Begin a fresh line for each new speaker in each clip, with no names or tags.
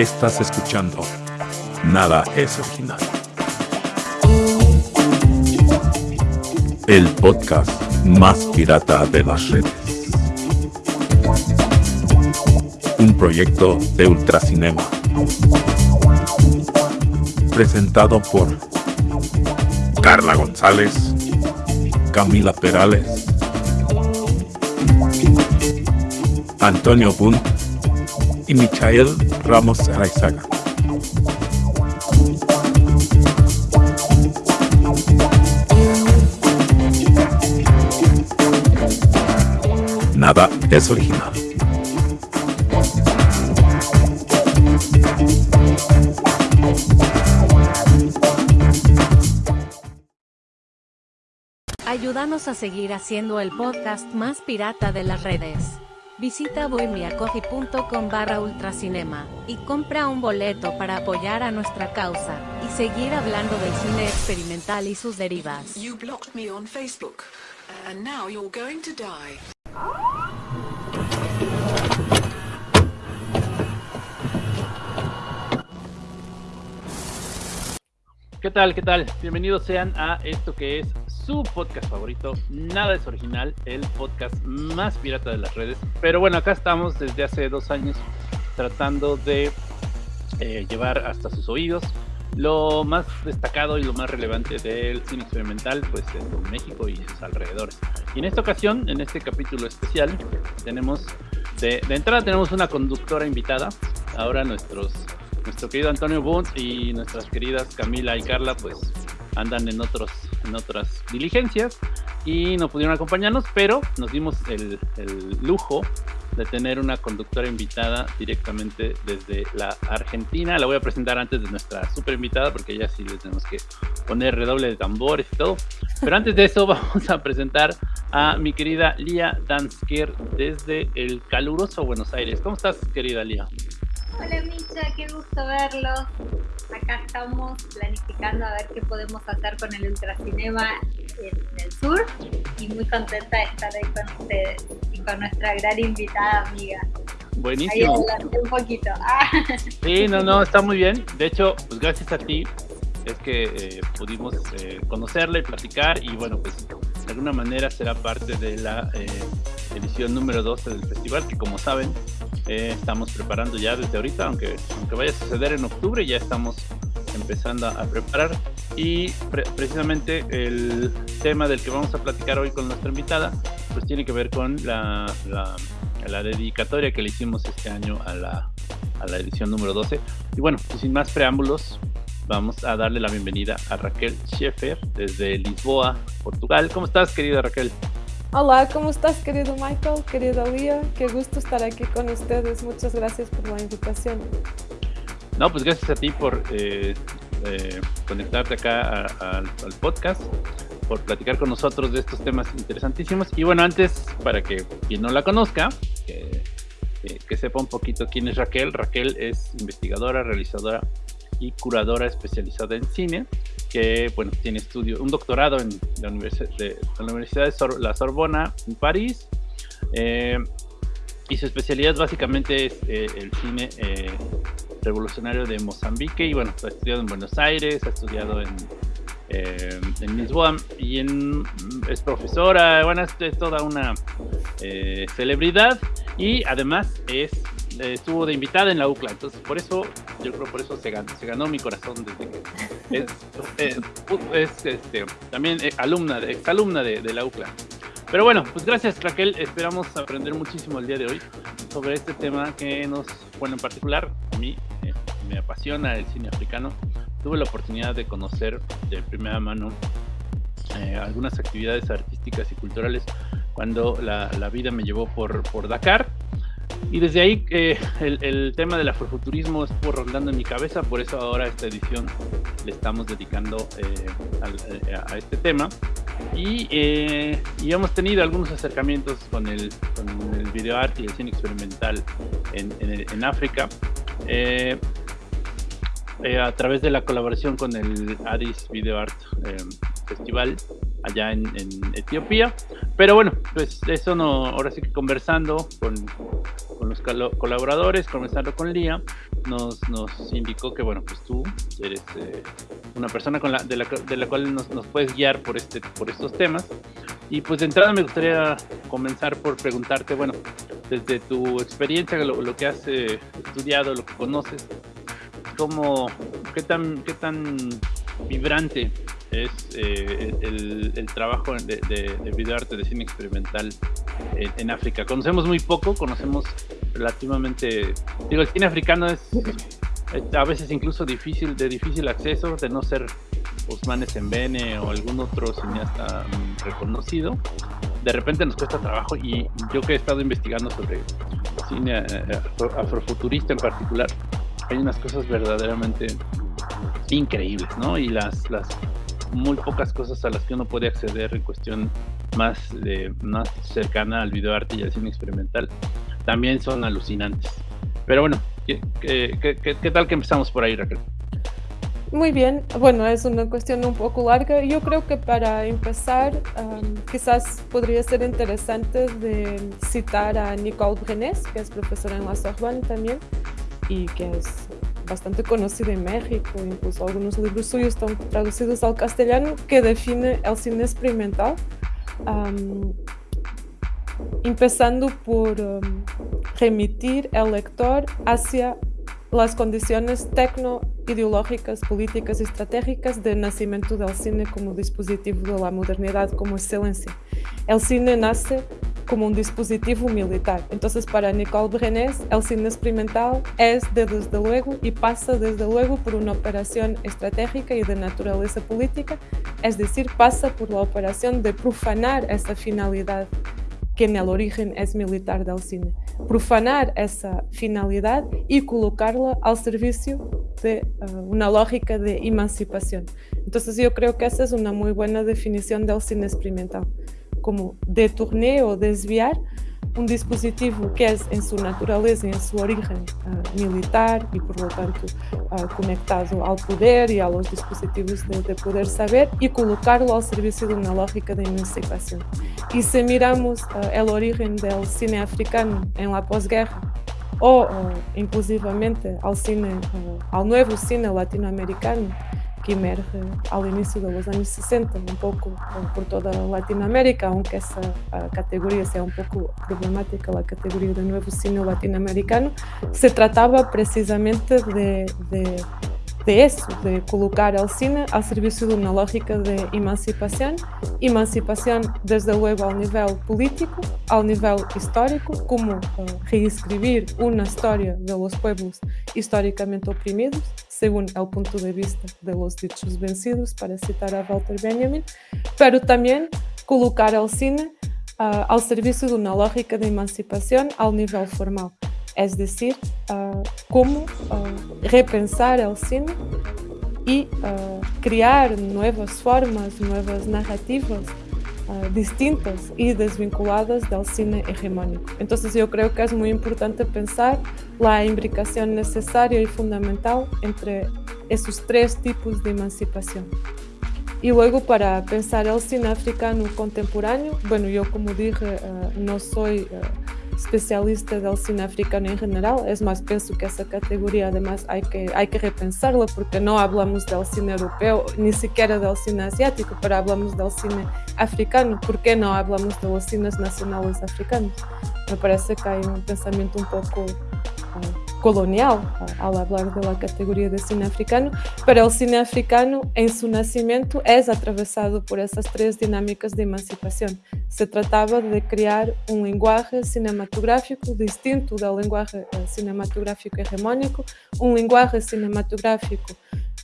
Estás escuchando Nada es original. El podcast más pirata de las redes. Un proyecto de Ultracinema. Presentado por Carla González, Camila Perales, Antonio Bunt y Michael Ramos Araizaga. Nada es original.
Ayúdanos a seguir haciendo el podcast más pirata de las redes. Visita bohemiacoffee.com barra ultracinema y compra un boleto para apoyar a nuestra causa y seguir hablando del cine experimental y sus derivas.
You blocked me on Facebook, and now you're going to die.
¿Qué tal? ¿Qué tal? Bienvenidos sean a esto que es su podcast favorito. Nada es original, el podcast más pirata de las redes. Pero bueno, acá estamos desde hace dos años tratando de eh, llevar hasta sus oídos lo más destacado y lo más relevante del cine experimental pues en México y sus alrededores. Y en esta ocasión, en este capítulo especial, tenemos de, entrada tenemos una conductora invitada. Ahora nuestros nuestro querido Antonio Bunt y nuestras queridas Camila y Carla pues andan en otros en otras diligencias y no pudieron acompañarnos, pero nos dimos el, el lujo de tener una conductora invitada directamente desde la Argentina. La voy a presentar antes de nuestra super invitada porque ya sí le tenemos que poner redoble de tambores y todo. Pero antes de eso vamos a presentar a mi querida Lía Dansker desde el caluroso Buenos Aires. ¿Cómo estás, querida Lía?
Hola Micha, qué gusto verlos. Acá estamos planificando a ver qué podemos hacer con el Ultracinema en el sur y muy contenta de estar ahí con ustedes y con nuestra gran invitada amiga. Ahí
Buenísimo.
adelante un poquito. Ah,
Sí, no, no, está muy bien. De hecho, pues gracias a ti es que eh, pudimos eh, conocerla y platicar y bueno, pues de alguna manera será parte de la eh, edición número 12 del festival que como saben eh, estamos preparando ya desde ahorita, aunque, aunque vaya a suceder en octubre, ya estamos empezando a, preparar y pre- precisamente el tema del que vamos a platicar hoy con nuestra invitada pues tiene que ver con la, la, la dedicatoria que le hicimos este año a la, a la edición número 12 y bueno, pues sin más preámbulos vamos a darle la bienvenida a Raquel Scheffer desde Lisboa, Portugal. ¿Cómo estás, querida Raquel?
Hola, ¿cómo estás, querido Michael, querida Lía? Qué gusto estar aquí con ustedes. Muchas gracias por la invitación.
No, pues gracias a ti por eh, eh, conectarte acá al podcast, por platicar con nosotros de estos temas interesantísimos. Y bueno, antes, para que quien no la conozca, que, que sepa un poquito quién es Raquel. Raquel es investigadora, realizadora y curadora especializada en cine, que bueno, tiene estudio, un doctorado en la, Universidad de la Sorbona en París. eh, y su especialidad básicamente es eh, el cine eh, revolucionario de Mozambique. Y bueno, ha estudiado en Buenos Aires, ha estudiado en, en Lisboa y en, es profesora, bueno, es, es toda una celebridad. Y además es estuvo de invitada en la UCLA, entonces por eso, yo creo por eso se ganó, se ganó mi corazón desde que es, eh, es, este, también eh, alumna, de- exalumna de, de la UCLA. Pero bueno, pues gracias Raquel, esperamos aprender muchísimo el día de hoy sobre este tema que nos, bueno, en particular a mí eh, me apasiona el cine africano. Tuve la oportunidad de conocer de primera mano eh, algunas actividades artísticas y culturales cuando la, la vida me llevó por, por Dakar. Y desde ahí eh, el, tema del afrofuturismo estuvo rondando en mi cabeza, por eso ahora esta edición le estamos dedicando eh, eh, a este tema. Y, hemos tenido algunos acercamientos con el, con el videoarte y el cine experimental en, en- África. A través de la colaboración con el Addis Video Art Festival allá en, Etiopía. Pero bueno, pues eso no, ahora sí que conversando con, los colaboradores, conversando con Lía, nos, nos indicó que bueno, pues tú eres eh, una persona con la, de, la, de la cual nos, nos, puedes guiar por, este, por estos temas. Y pues de entrada me gustaría comenzar por preguntarte, bueno, desde tu experiencia, lo, que has eh, estudiado, lo que conoces, ¿cómo, qué, tan, qué tan vibrante es eh, el, trabajo de, de, videoarte, de cine experimental en, África. Conocemos muy poco, conocemos relativamente, digo, el cine africano es a veces incluso difícil, de difícil acceso, de no ser Osman Sembene o algún otro cineasta mm, reconocido. De repente nos cuesta trabajo y yo que he estado investigando sobre cine eh, afrofuturista en particular, hay unas cosas verdaderamente increíbles, ¿no? Y las, las muy pocas cosas a las que uno puede acceder en cuestión más, de, más cercana al videoarte y al cine experimental también son alucinantes. Pero bueno, ¿qué, qué, tal que empezamos por ahí, Raquel?
Muy bien, bueno, es una cuestión un poco larga. Yo creo que para empezar, quizás podría ser interesante de citar a Nicole Brenes, que es profesora en la Sorbonne también, y que es bastante conocido en México, incluso algunos libros suyos están traducidos al castellano, que define el cine experimental, empezando por remitir el lector hacia las condiciones tecno-ideológicas, políticas y estratégicas del nacimiento del cine como dispositivo de la modernidad como excelencia. El cine nace como un dispositivo militar. Entonces, para Nicole Brenes, el cine experimental es desde luego y pasa desde luego por una operación estratégica y de naturaleza política, es decir, pasa por la operación de profanar esa finalidad que en el origen es militar del cine. Profanar esa finalidad y colocarla al servicio de uh, una lógica de emancipación. Entonces yo creo que esa es una muy buena definición del cine experimental como deturnar o desviar um dispositivo que é em sua natureza, em sua origem uh, militar e, por lo tanto, uh, conectado ao poder e aos dispositivos de, de, poder saber e colocá-lo ao serviço de uma lógica de emancipação. E se miramos uh, a origem do cine africano em la pós-guerra, ou, inclusivamente, ao, cine, ao novo cine latino-americano, emerge ao início dos anos 60, um pouco por toda a Latinoamérica, aunque essa categoria seja um pouco problemática, a categoria do novo cine latino-americano, se tratava precisamente de, de de eso, de colocar al cine al servicio de una lógica de emancipación, emancipación desde luego al nivel político, al nivel histórico, como uh, reescribir una historia de los pueblos históricamente oprimidos, según el punto de vista de los dichos vencidos, para citar a Walter Benjamin, pero también colocar al cine uh, al servicio de una lógica de emancipación al nivel formal. es decir, uh, cómo uh, repensar el cine y crear nuevas formas, nuevas narrativas distintas y desvinculadas del cine hegemónico. Entonces yo creo que es muy importante pensar la imbricación necesaria y fundamental entre esos tres tipos de emancipación. Y luego para pensar el cine africano contemporáneo, bueno, yo como dije, no soy especialista del cine africano en general, es más, pienso que esa categoría además hay que, hay que repensarla porque no hablamos del cine europeo, ni siquiera del cine asiático, pero hablamos del cine africano. ¿Por qué no hablamos de los cines nacionales? Me parece que hay un pensamiento un poco... Uh, colonial al hablar de la categoría de cine africano, pero el cine africano en su nacimiento es atravesado por esas tres dinámicas de emancipación. Se trataba de crear un lenguaje cinematográfico distinto del lenguaje eh, cinematográfico hegemónico, un lenguaje cinematográfico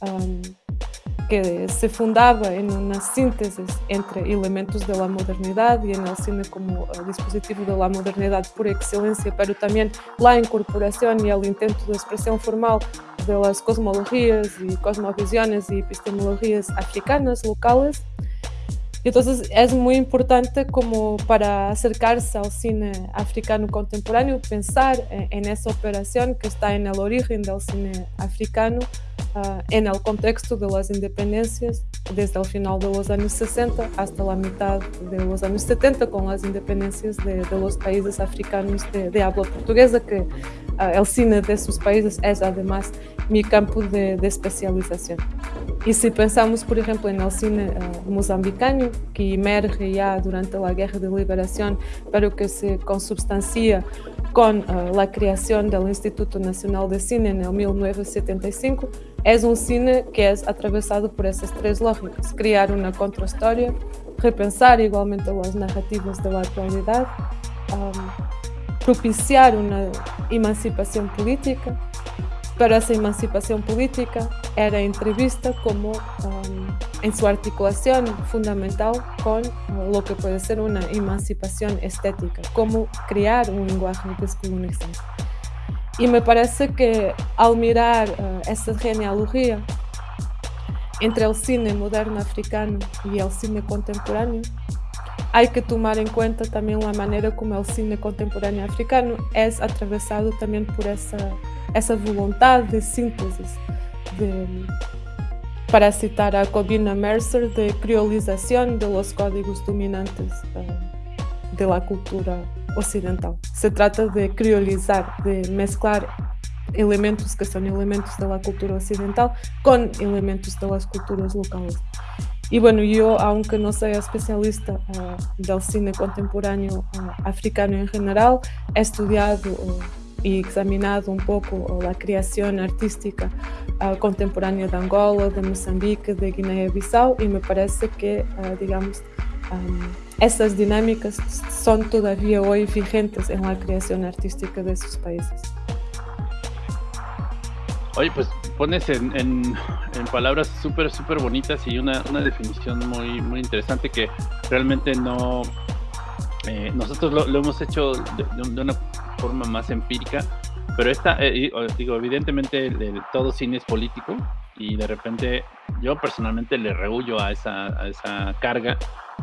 um, que se fundaba en una síntesis entre elementos de la modernidad y en el cine como uh, dispositivo de la modernidad por excelencia, pero también la incorporación y el intento de expresión formal de las cosmologías y cosmovisiones y epistemologías africanas locales. Entonces es muy importante como para acercarse al cine africano contemporáneo pensar en, en esa operación que está en el origen del cine africano uh, contexto de las independencias desde el final de los años 60 hasta la mitad de los años 70 con las independencias de, de los países africanos de, de habla portuguesa, que el cine de esos países es además mi campo de, de, especialización. Y si pensamos, por ejemplo, en el cine uh, mozambicano, que emerge ya durante la Guerra de Liberación, pero que se consubstancia con uh, la creación del Instituto Nacional de Cine en el 1975, es un cine que es atravesado por esas tres lógicas. Crear una contrahistoria, repensar igualmente las narrativas de la actualidad, um, propiciar una emancipación política pero esa emancipación política era entrevista como um, en su articulación fundamental con lo que puede ser una emancipación estética, cómo crear un lenguaje descolonizante. Y me parece que al mirar uh, esa genealogía entre el cine moderno africano y el cine contemporáneo, hay que tomar en cuenta también la manera como el cine contemporáneo africano es atravesado también por esa essa vontade de síntese, de, para citar a Cobina Mercer, de criolização de los códigos dominantes de la cultura ocidental. Se trata de criolizar, de mezclar elementos que são elementos da cultura ocidental com elementos das culturas locais. E bueno, eu, aunque não seja especialista uh, del cine contemporâneo uh, africano em geral, he estudado uh, y examinado un poco la creación artística contemporánea de Angola, de Mozambique, de Guinea-Bissau y me parece que, digamos, um, esas dinámicas son todavía hoy vigentes en la creación artística de esos países.
Oye, pues pones en, en, palabras súper, súper bonitas y una, una, definición muy, muy interesante que realmente no... Eh, nosotros lo, lo, hemos hecho de, una forma más empírica, pero esta, eh, digo, evidentemente el, todo cine es político y de repente yo personalmente le rehuyo a esa, a esa carga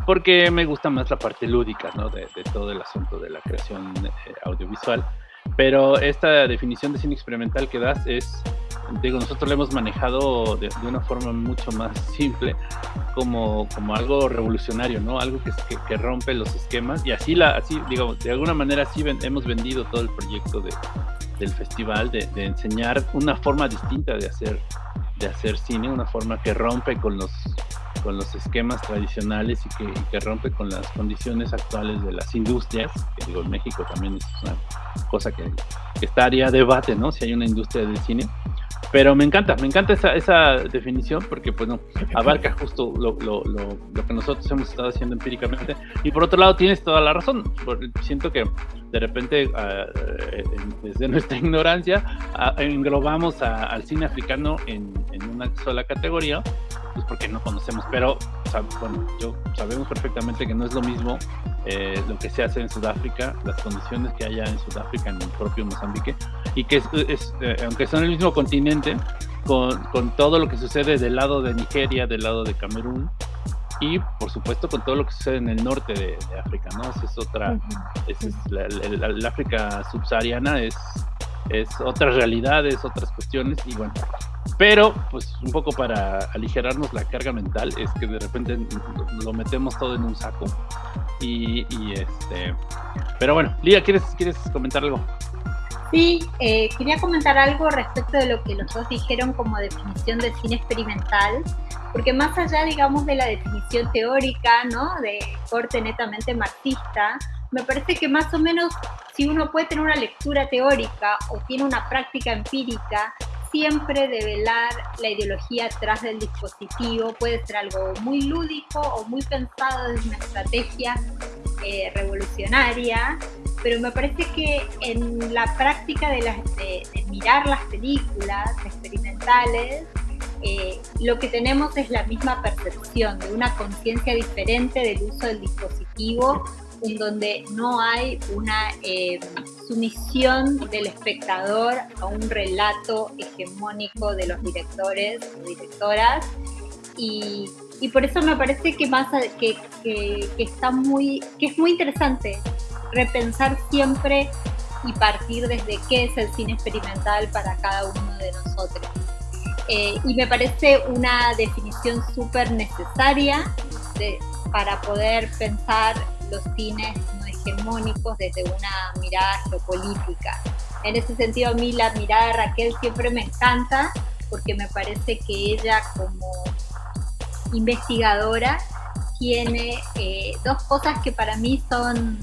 porque me gusta más la parte lúdica ¿no? de, de todo el asunto de la creación eh, audiovisual. Pero esta definición de cine experimental que das es, digo, nosotros lo hemos manejado de, de una forma mucho más simple, como, como algo revolucionario, ¿no? Algo que, que, rompe los esquemas y así, la, así digamos, de alguna manera así hemos vendido todo el proyecto de, del festival, de, enseñar una forma distinta de hacer, de hacer cine, una forma que rompe con los, con los esquemas tradicionales y que, que rompe con las condiciones actuales de las industrias, que digo, en México también es una cosa que, que estaría a debate, ¿no? Si hay una industria del cine pero me encanta, me encanta esa, esa definición porque pues abarca justo lo, lo, lo, lo, que nosotros hemos estado haciendo empíricamente. Y por otro lado, tienes toda la razón. Siento que de repente, uh, desde nuestra ignorancia, uh, englobamos al cine africano en, en, una sola categoría, pues porque no conocemos. Pero, o sea, bueno, yo sabemos perfectamente que no es lo mismo eh, lo que se hace en Sudáfrica, las condiciones que haya en Sudáfrica, en el propio Mozambique, y que es, es eh, aunque son el mismo continente, con, con, todo lo que sucede del lado de Nigeria, del lado de Camerún, y por supuesto con todo lo que sucede en el norte de, de África, ¿no? Esa es otra, esa es la, la, la, África subsahariana es, es otras realidades, otras cuestiones, y bueno, pero pues un poco para aligerarnos la carga mental es que de repente lo metemos todo en un saco. Y, y este pero bueno Lía quieres quieres comentar algo
Sí, eh, quería comentar algo respecto de lo que los dos dijeron como definición de cine experimental, porque más allá, digamos, de la definición teórica, ¿no? De corte netamente marxista, me parece que más o menos si uno puede tener una lectura teórica o tiene una práctica empírica, siempre develar la ideología atrás del dispositivo. Puede ser algo muy lúdico o muy pensado desde una estrategia eh, revolucionaria, pero me parece que en la práctica de, mirar las películas experimentales, eh, lo que tenemos es la misma percepción de una conciencia diferente del uso del dispositivo en donde no hay una eh, sumisión del espectador a un relato hegemónico de los directores o directoras y, y por eso me parece que, más, que, que, que, está muy, que es muy interesante repensar siempre y partir desde qué es el cine experimental para cada uno de nosotros. Eh, y me parece una definición súper necesaria para poder pensar los cines no hegemónicos desde una mirada geopolítica. En ese sentido, a mí la mirada de Raquel siempre me encanta porque me parece que ella como investigadora tiene eh, dos cosas que para mí son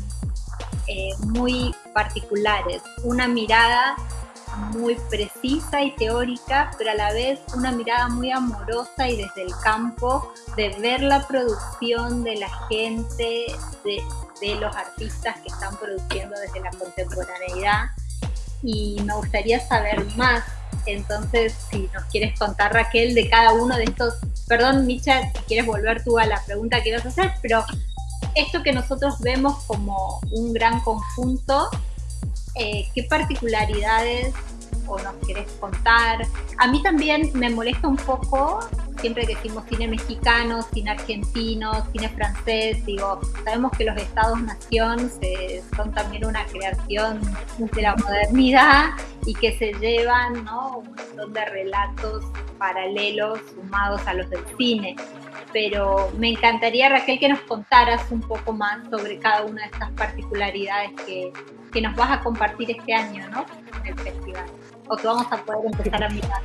eh, muy particulares. Una mirada muy precisa y teórica, pero a la vez una mirada muy amorosa y desde el campo de ver la producción de la gente, de, los artistas que están produciendo desde la contemporaneidad. Y me gustaría saber más. Entonces, si nos quieres contar, Raquel, de cada uno de estos, perdón, Micha, si quieres volver tú a la pregunta que ibas a hacer, pero esto que nosotros vemos como un gran conjunto, eh, ¿qué particularidades o nos querés contar? A mí también me molesta un poco, siempre que decimos cine mexicano, cine argentino, cine francés, digo, sabemos que los estados-nación son también una creación de la modernidad y que se llevan ¿no? un montón de relatos paralelos sumados a los del cine pero me encantaría, Raquel, que nos contaras un poco más sobre cada una de estas particularidades que, que nos vas a compartir este año, ¿no? En el festival, o que vamos a poder empezar a mirar.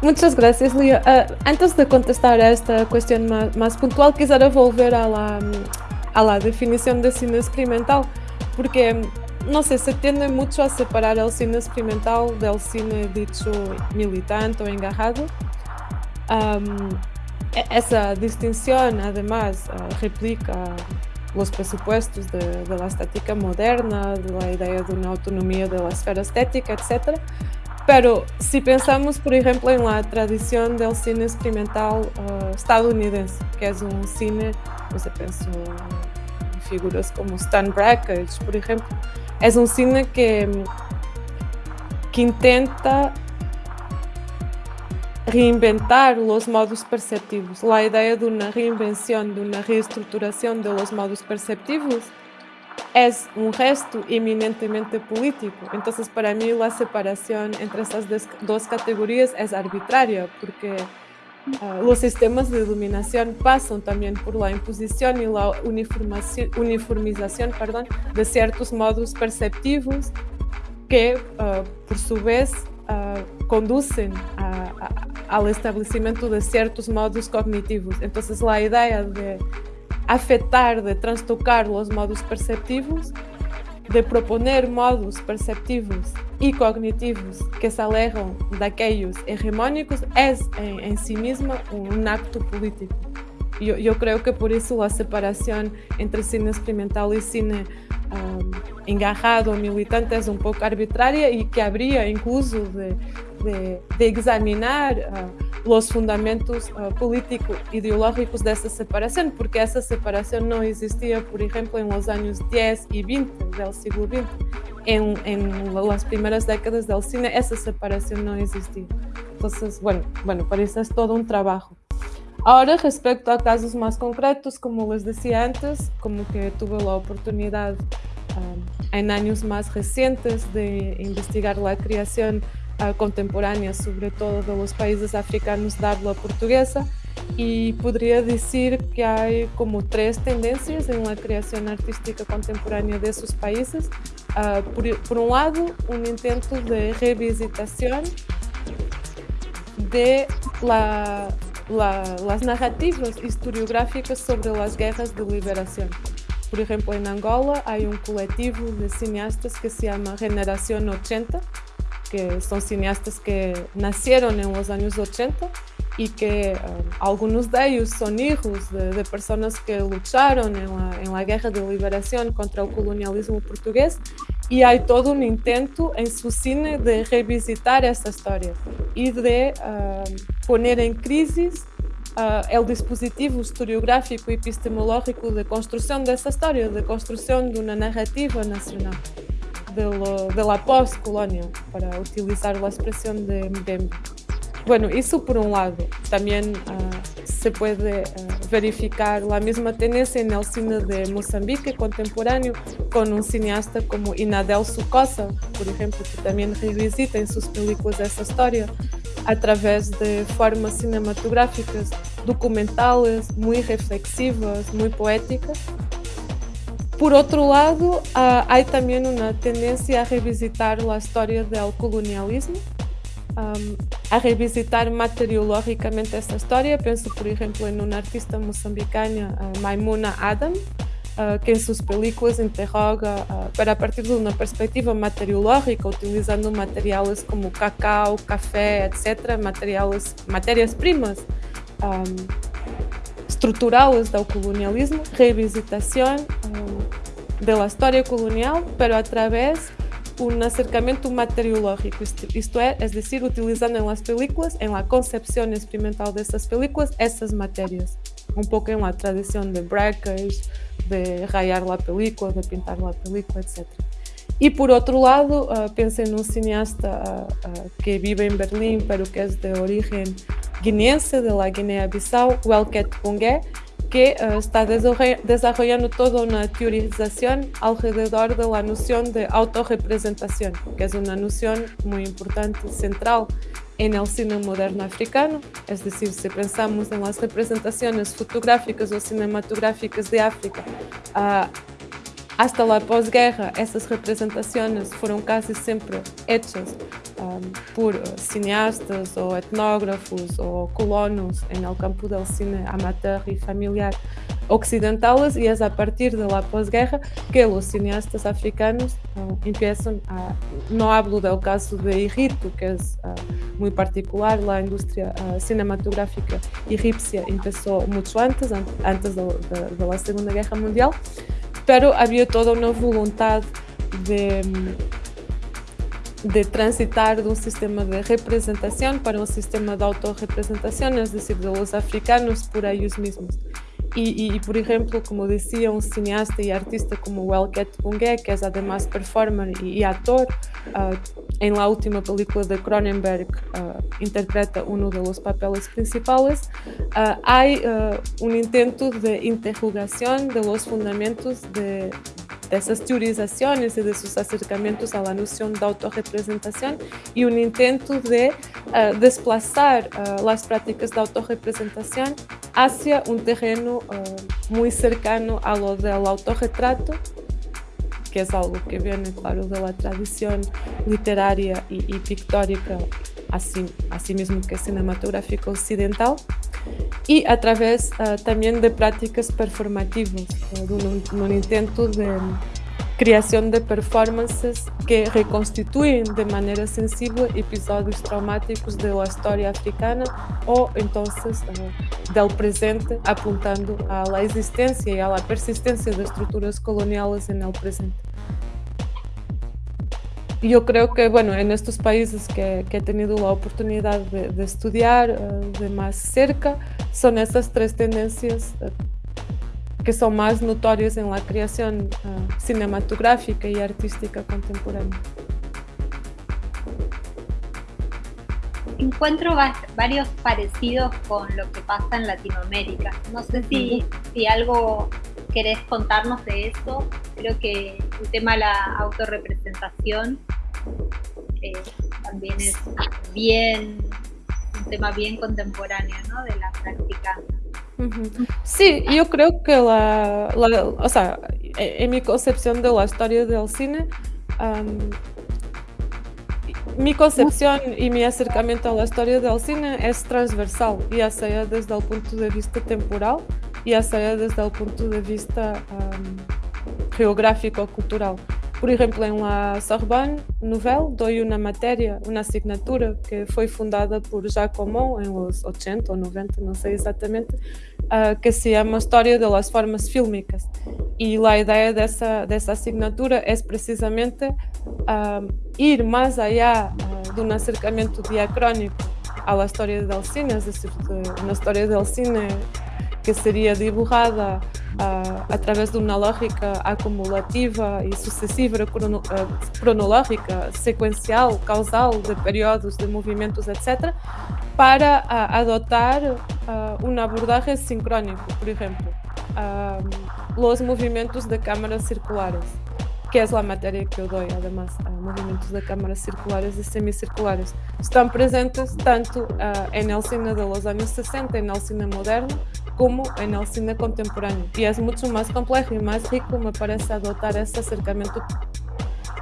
Muchas gracias, Lía. Uh, antes de contestar a esta cuestión más, más, puntual, quisiera volver a la, a la definición de cine experimental, porque no sé, se tiende mucho a separar el cine experimental del cine dicho militante o engajado. Um, esa distinción además replica de, de, la estética moderna, de la idea de una autonomía de la esfera estética, etc. Pero si pensamos, por ejemplo, en la tradición del cine experimental uh, que es un cine, no sé, pienso en figuras como Stan Brakhage, por ejemplo, es un cine que, que intenta reinventar los modos perceptivos. La idea de una reinvención, de una reestructuración de los modos perceptivos es un gesto eminentemente político. Entonces, para mí, la separación entre estas dos categorías es arbitraria, porque uh, los sistemas de iluminación pasan también por la imposición y la uniformización de ciertos modos perceptivos que, uh, por su vez, uh, conducen a, a, al establecimiento de ciertos modos cognitivos. Entonces, la idea de afetar, de trastocar los modos perceptivos, de proponer modos perceptivos y cognitivos que se alejan de aquellos hegemónicos es en, en sí misma acto político. Yo, yo, creo que por eso la separación entre cine experimental y cine um, engajado, militante, es un poco arbitraria y que habría incluso de, de, de examinar uh, los fundamentos uh, político-ideológicos de esa separación, porque esa separación no existía, por ejemplo, en los años 10 y 20 del siglo XX. En, en las primeras décadas del cine esa separación no existía. Entonces, bueno, bueno, para eso es todo un trabajo. Ahora, respecto a casos más concretos, como les decía antes, como que tuve la oportunidad um, en años más recientes de investigar la creación uh, contemporánea, sobre todo de los países africanos de habla portuguesa, y podría decir que hay como tres tendencias en la creación artística contemporánea de esos países. Uh, por, por un lado, un intento de revisitación de la la, las narrativas historiográficas sobre las guerras de liberación. Por ejemplo, en Angola hay un colectivo de cineastas que se llama Generación 80, que son cineastas que nacieron en los años 80 y que um, algunos de ellos son hijos de, de que lucharon en la, guerra de liberación contra el colonialismo portugués y hay todo un intento en su cine de revisitar esa historia y de uh, poner en crisis uh, dispositivo historiográfico y epistemológico de construcción de esa historia, de construcción de una narrativa nacional de, lo, de la para utilizar la expresión de, de Bueno, eso por un lado. También uh, se puede uh, verificar la misma tendencia en el cine de Mozambique contemporáneo con un cineasta como Inadel Sucosa, por ejemplo, que también revisita en sus películas esa historia. através de formas cinematográficas documentales, muy reflexivas, muy poéticas. Por outro lado, há também uma tendência a revisitar a história do colonialismo, um, a revisitar materiologicamente essa história. Penso, por exemplo, em uma artista moçambicana, Maimuna Adam, uh, que em suas películas interroga uh, para partir de uma perspectiva materiológica, utilizando materiais como cacau, café, etc., materiais, matérias-primas. Um, del colonialismo, revisitación um, de la historia colonial, pero a través un acercamiento materiológico, isto é, es decir, utilizando en las películas, en la concepción experimental de películas, essas matérias. Um pouco em la tradição de breakers, de rayar la película, de pintar la película, etc. E por outro lado, uh, pensem num cineasta uh, uh, que vive em Berlim, pero que é de origem guineense de la Guinea-Bissau, Welket Pungue, que uh, está desarrollando toda una teorización alrededor de la noción de autorrepresentación, que es una noción muy importante, central en el cine moderno africano, es decir, si pensamos en las representaciones fotográficas o cinematográficas de África, uh, hasta la posguerra, essas representações foram quase sempre hechas um, por cineastas ou etnógrafos ou colonos no campo do cine amateur e familiar occidentales e é a partir de la posguerra que os cineastas africanos uh, a, no hablo del caso de Irrito, que é uh, muy particular, la industria uh, cinematográfica egipcia empezó mucho antes, antes la Segunda Guerra Mundial, pero havia toda uma vontade de, de transitar de um sistema de representação para um sistema de autorrepresentação, é decir, de los africanos por ellos mesmos. Y, y, por ejemplo, como decía un cineasta y artista como Welket Bunge, que es además performer y, y actor, uh, en la última película de Cronenberg uh, interpreta uno de los papeles principales, uh, hay un intento de interrogación de los fundamentos de, esas teorizaciones y de sus acercamientos a la noción de autorrepresentación y un intento de uh, desplazar uh, las prácticas de autorrepresentación hacia un terreno uh, muy cercano a del autorretrato, que es algo que viene, claro, de la tradición literaria y, y pictórica, así, así mismo que cinematográfica occidental. y a través uh, también de prácticas performativas, uh, de intento de creación de performances que reconstituyen de manera sensible episodios traumáticos de la historia africana o entonces uh, del presente apuntando a la existencia y a la persistencia de estructuras coloniales en el presente. yo creo que, bueno, en estos países que, que he tenido la oportunidad de, de estudiar uh, de más cerca, son estas tres tendencias uh, que son más notorias en la creación uh, cinematográfica y artística contemporánea.
Encuentro varios parecidos con lo que pasa en Latinoamérica. No sé si, si algo querés contarnos de eso. Creo que el tema de la autorrepresentación eh, también es bien un tema bien contemporáneo ¿no? de la práctica.
Sí, yo creo que la, la, o sea, e, en mi concepción de la historia del cine, um, mi concepción y mi acercamiento a la historia del cine es transversal, desde el punto de vista temporal, ya sea desde el punto de vista um, geográfico cultural. Por exemplo, em La Sorbonne Nouvelle, dou uma matéria, uma assinatura que foi fundada por Jacques Aumont em los 80 ou 90, não sei exatamente, uh, que se chama História de las Formas Fílmicas. E a ideia dessa, dessa assinatura é precisamente uh, ir mais allá uh, de um acercamento diacrónico à história del cine, é decir, de uma história del cine que seria dibujada uh, através de uma lógica acumulativa e sucessiva, crono, uh, cronológica, sequencial, causal, de períodos, de movimentos, etc., para uh, adotar uma abordagem sincrónica, por exemplo, os movimentos de câmaras circulares. Que es la materia que yo doy además a movimientos de cámaras circulares y semicirculares. Están presentes tanto uh, en el cine de los años 60, en el cine moderno, como en el cine contemporáneo. Y es mucho más complejo y más rico, me parece, adoptar ese acercamiento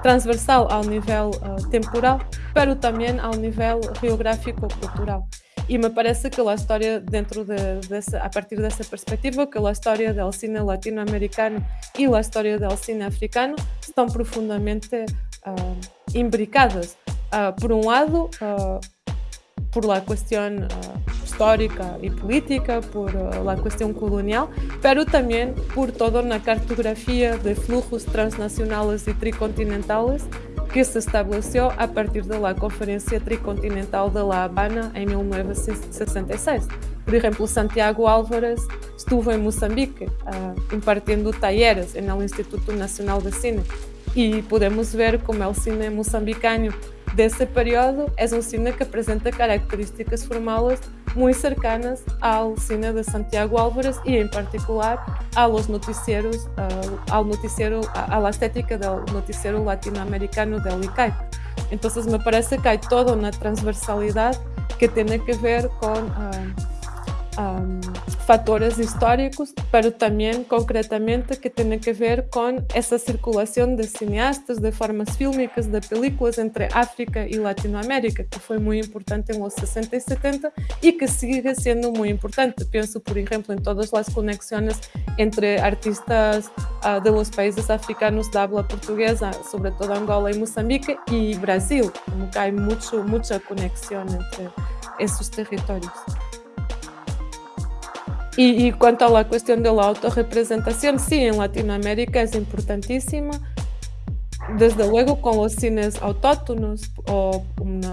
transversal ao nível uh, temporal, pero também ao nível geográfico cultural. E me parece que a história dentro de, desse, a partir dessa perspectiva, que a história do cine latino-americano e a história do cine africano estão profundamente uh, imbricadas. Uh, por um lado, uh, por la cuestión uh, histórica y política, por uh, la cuestión colonial, pero también por toda una cartografía de flujos transnacionales y tricontinentales que se estableció a partir de la Conferencia Tricontinental de La Habana en 1966. Por ejemplo, Santiago Álvarez estuvo en Mozambique uh, impartiendo talleres el Instituto Nacional de Cine y podemos ver como el cine mozambicano desse período é um cine que apresenta características formales muito cercanas ao cine de Santiago Álvarez e, em particular, aos noticieros, uh, ao noticiero, a, la estética do noticiero latino-americano del ICAI. Então, me parece que há toda uma transversalidade que tem a ver com uh, um, fatores históricos, pero también concretamente que tienen que ver con esa circulación de cineastas, de formas fílmicas, de películas entre África y Latinoamérica, que fue muy importante en los 60 y 70 y que sigue siendo muy importante. Pienso, por ejemplo, en todas las conexiones entre artistas uh, de los países africanos de habla portuguesa, sobre todo Angola y Mozambique, y Brasil, como que hay mucho, mucha conexión entre esos territorios. Y, y, cuanto a la cuestión de la autorrepresentación, Latinoamérica es importantísima, desde luego con los cines autóctonos o una,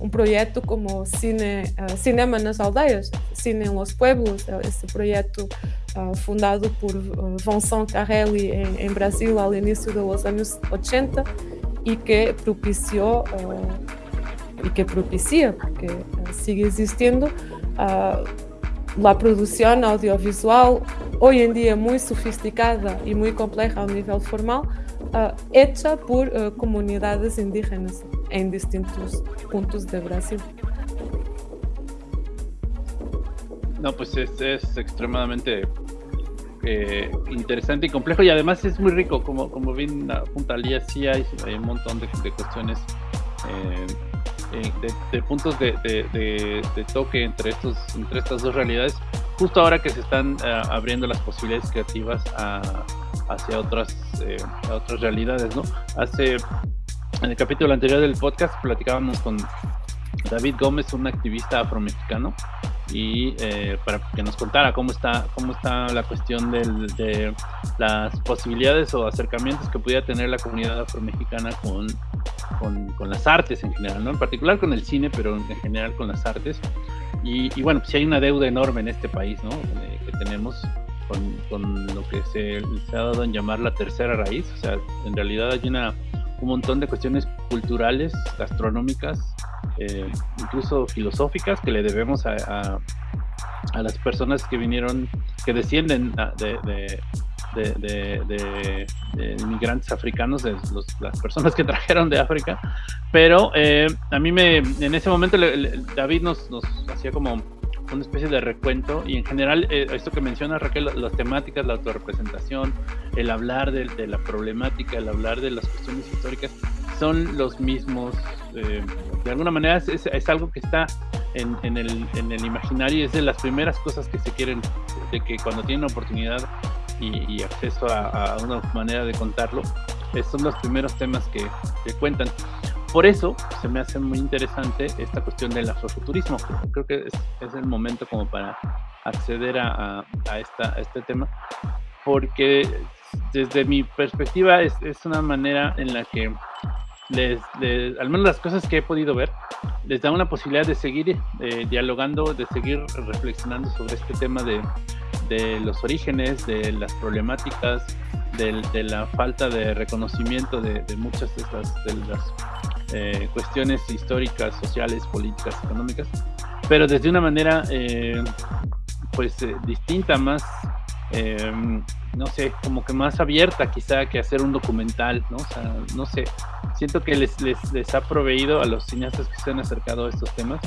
un proyecto como cine, uh, Cinema nas Aldeias, Cine en los Pueblos, ese proyecto uh, fundado por uh, en, en, Brasil al inicio de los años 80 y que propició y que propicia, porque sigue existiendo, la producción audiovisual, hoy en día muy sofisticada y muy compleja a nivel formal, uh, hecha por uh, comunidades indígenas en distintos puntos de Brasil.
No, pues es, es extremadamente eh, interesante y complejo y además es muy rico, como, como bien apunta Lía, sí hay, hay un montón de, de cuestiones eh, eh, de, puntos de, toque entre, estos, entre estas dos realidades, justo ahora que se están eh, abriendo las posibilidades creativas hacia otras, eh, otras realidades, ¿no? Hace, en el capítulo anterior del podcast platicábamos con David Gómez, un activista afromexicano, y para que nos contara cómo está, cómo está la cuestión de las posibilidades o acercamientos que pudiera tener la comunidad afromexicana con con, las artes en general, ¿no? En particular con el cine, pero en general con las artes. Y, bueno, pues hay una deuda enorme en este país, ¿no? Eh, que tenemos con, lo que se, ha dado en llamar la tercera raíz. O sea, en realidad hay una, un montón de cuestiones culturales, gastronómicas, eh, incluso filosóficas que le debemos a, a, las personas que vinieron, que descienden de de, inmigrantes africanos, de las personas que trajeron de África. Pero eh, a mí me, en ese momento David nos, nos hacía como una especie de recuento y en general eh, esto que menciona Raquel, las temáticas, la autorrepresentación, el hablar de, la problemática, el hablar de las cuestiones históricas, son los mismos, eh, de alguna manera es, es, algo que está en, en, el, en el imaginario y es de las primeras cosas que se quieren, de que cuando tienen oportunidad y, acceso a, una manera de contarlo, son los primeros temas que, cuentan. Por eso se me hace muy interesante esta cuestión del afrofuturismo. Creo que es, el momento como para acceder a, esta, este tema, porque desde mi perspectiva es, una manera en la que les, al menos las cosas que he podido ver, les da una posibilidad de seguir eh, dialogando, de seguir reflexionando sobre este tema de, los orígenes, de las problemáticas, de, la falta de reconocimiento de, muchas de, las eh, cuestiones históricas, sociales, políticas, económicas, pero desde una manera eh, pues eh, distinta, más em, no sé, como que más abierta quizá que hacer un documental, ¿no? Sea, no sé, siento que les, les, ha proveído a los cineastas que se han acercado a estos temas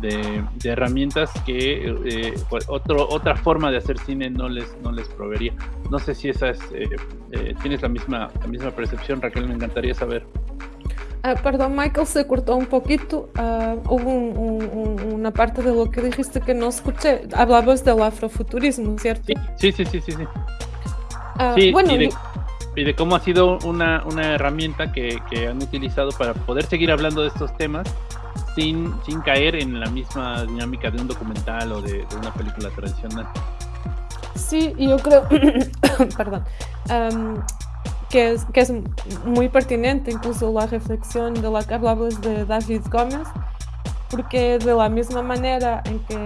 de, herramientas que eh, otro, otra forma de hacer cine no les, no les proveería. No sé si esa es, eh, eh, tienes la misma, la misma percepción, Raquel, me encantaría saber.
Ah, perdón, Michael, se cortó un poquito. Ah, hubo una parte de lo que dijiste que no escuché. Hablabas del afrofuturismo, ¿cierto?
Sí, sí, sí, sí, sí. Ah, bueno, y de, cómo ha sido una, una herramienta que, que, han utilizado para poder seguir hablando de estos temas sin, sin caer en la misma dinámica de un documental o de, una película tradicional.
Sí, yo creo, perdón, que, es, que es muy pertinente incluso la reflexión de la que hablabas de David Gómez, porque de la misma manera en que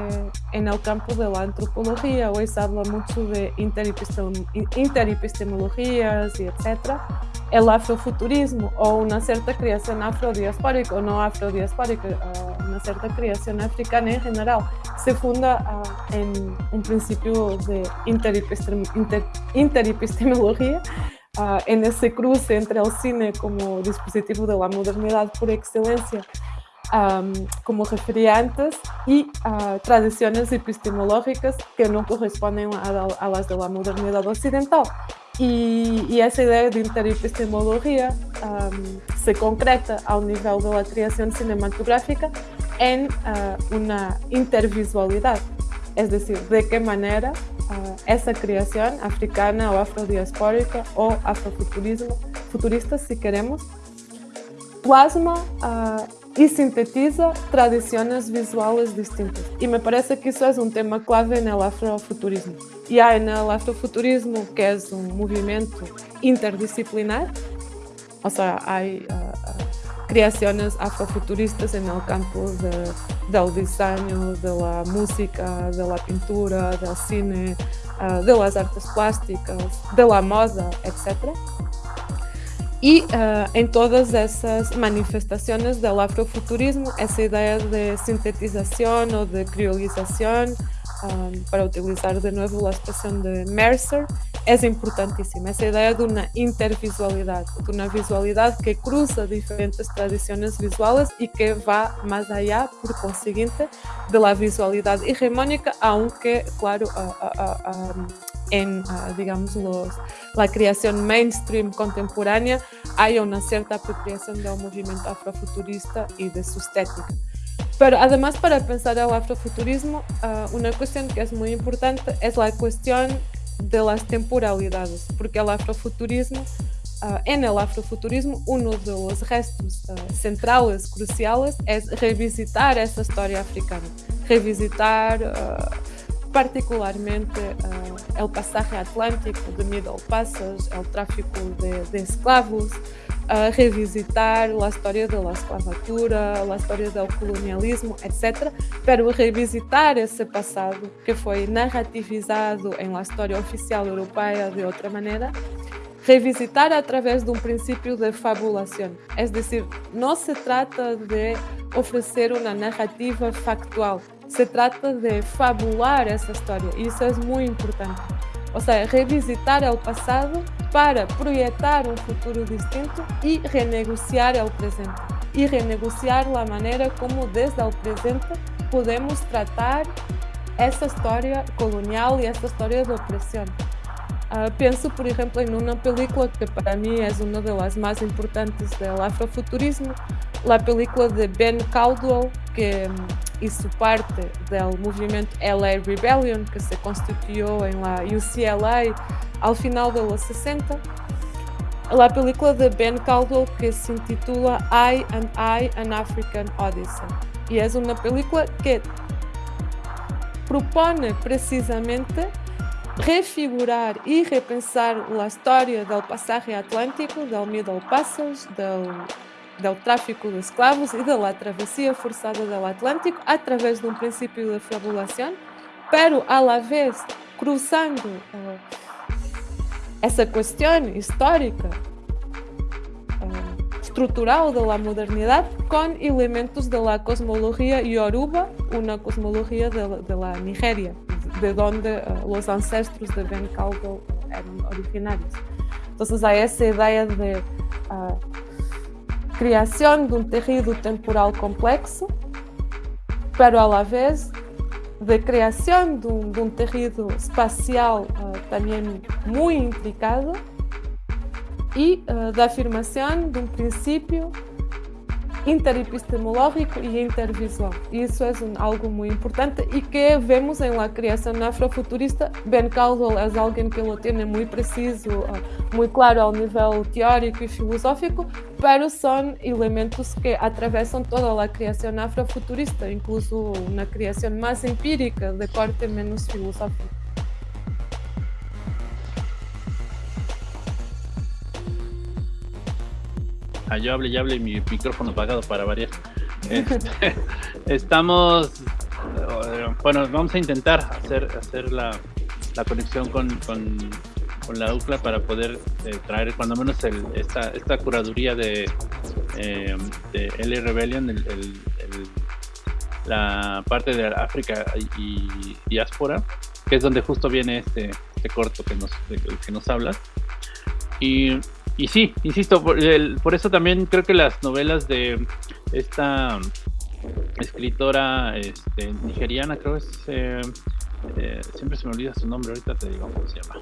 en el campo de la antropología hoy se habla mucho de interepistemologías y etcétera, el afrofuturismo o una cierta creación afrodiaspórica o no afrodiaspórica, uh, una cierta creación africana en general, se funda uh, en un principio de interepistemología uh, en ese cruce entre el cine como dispositivo de la modernidad por excelencia como refería antes, y tradiciones epistemológicas que no corresponden a, las de la modernidad occidental. Y, esa idea de interepistemología se concreta a un nivel de la creación cinematográfica en ah, una intervisualidad, es decir, de qué manera ah, esa creación africana o afrodiaspórica o afrofuturismo, futurista si queremos, plasma uh, y sintetiza tradiciones visuales distintas. Y me parece que eso es un tema clave en el afrofuturismo. Y hay en el afrofuturismo, que es un movimiento interdisciplinar, o sea, hay uh, uh, creaciones afrofuturistas el campo de, del diseño, de la música, de la pintura, del cine, de las artes plásticas, de la moda, etc. Y uh, todas esas manifestaciones del afrofuturismo, esa idea de sintetización o de criolización, um, para utilizar de nuevo la expresión de Mercer, es importantísima. Esa idea de una intervisualidad, de una visualidad que cruza diferentes tradiciones visuales y que va más allá, por consiguiente, de la visualidad hegemónica, aunque, claro, en, digamos, los, la creación mainstream contemporánea hay una cierta apropiación del movimiento afrofuturista y de su estética. Pero además para pensar el afrofuturismo, uh, una cuestión que es muy importante es la cuestión de las temporalidades, porque el afrofuturismo, uh, en el afrofuturismo, uno de los restos uh, centrales, cruciales, es revisitar esa historia africana, revisitar particularmente uh, el pasaje atlántico de Middle Passage, el tráfico de, de esclavos, uh, revisitar la historia de la esclavatura, la historia del colonialismo, etc. Pero revisitar esse passado que foi narrativizado em la história oficial europeia de outra maneira, revisitar através de um princípio de fabulação. É decir, não se trata de oferecer uma narrativa factual, se trata de fabular essa história isso é muito importante. Ou seja, revisitar o passado para projetar um futuro distinto e renegociar o presente. E renegociar a maneira como desde o presente podemos tratar essa história colonial e essa história de opressão. Uh, penso, por exemplo, em uma película que para mim é uma das mais importantes do afrofuturismo, a película de Ben Caldwell, que hizo parte del movimiento LA Rebellion que se constituyó en la UCLA al final de los 60. La película de Ben Caldwell que se intitula I and I, an African Odyssey. Y es una película que propone precisamente refigurar y repensar la historia del pasaje atlántico, del Middle Passage, del do tráfico de escravos e da travessia forçada do Atlântico através de um princípio de fabulação, pero a la vez cruzando uh, essa questão histórica uh, estrutural da modernidade com elementos da cosmologia yoruba, uma cosmologia da Nigéria, de donde uh, los ancestros de Ben Caldwell eran originarios. Entonces hay esa idea de uh, creación de un tejido temporal complexo, pero a la vez de creación de un, de un tejido espacial uh, también muy intricado y uh, de afirmación de un principio interepistemológico y intervisual. Y eso es un, algo muy importante y que vemos en la creación afrofuturista. Ben Caldwell es alguien que lo tiene muy preciso, uh, muy claro ao nível teórico y filosófico, pero son elementos que atravesan toda la creación afrofuturista, incluso una creación más empírica, de corte menos filosófico.
Ah, yo hable y hable y mi micrófono apagado para variar. Este, estamos, eh, bueno, vamos a intentar hacer, hacer la, la conexión con, con, con, la UCLA para poder eh, traer cuando menos el, esta, esta curaduría de, eh, de L Rebellion, el, el, la parte de África y, diáspora, que es donde justo viene este, este corto que nos, de, que nos hablas. Y y sí, insisto, por, el, por, eso también creo que las novelas de esta escritora este, nigeriana, creo es. Eh, eh, siempre se me olvida su nombre, ahorita te digo cómo se llama.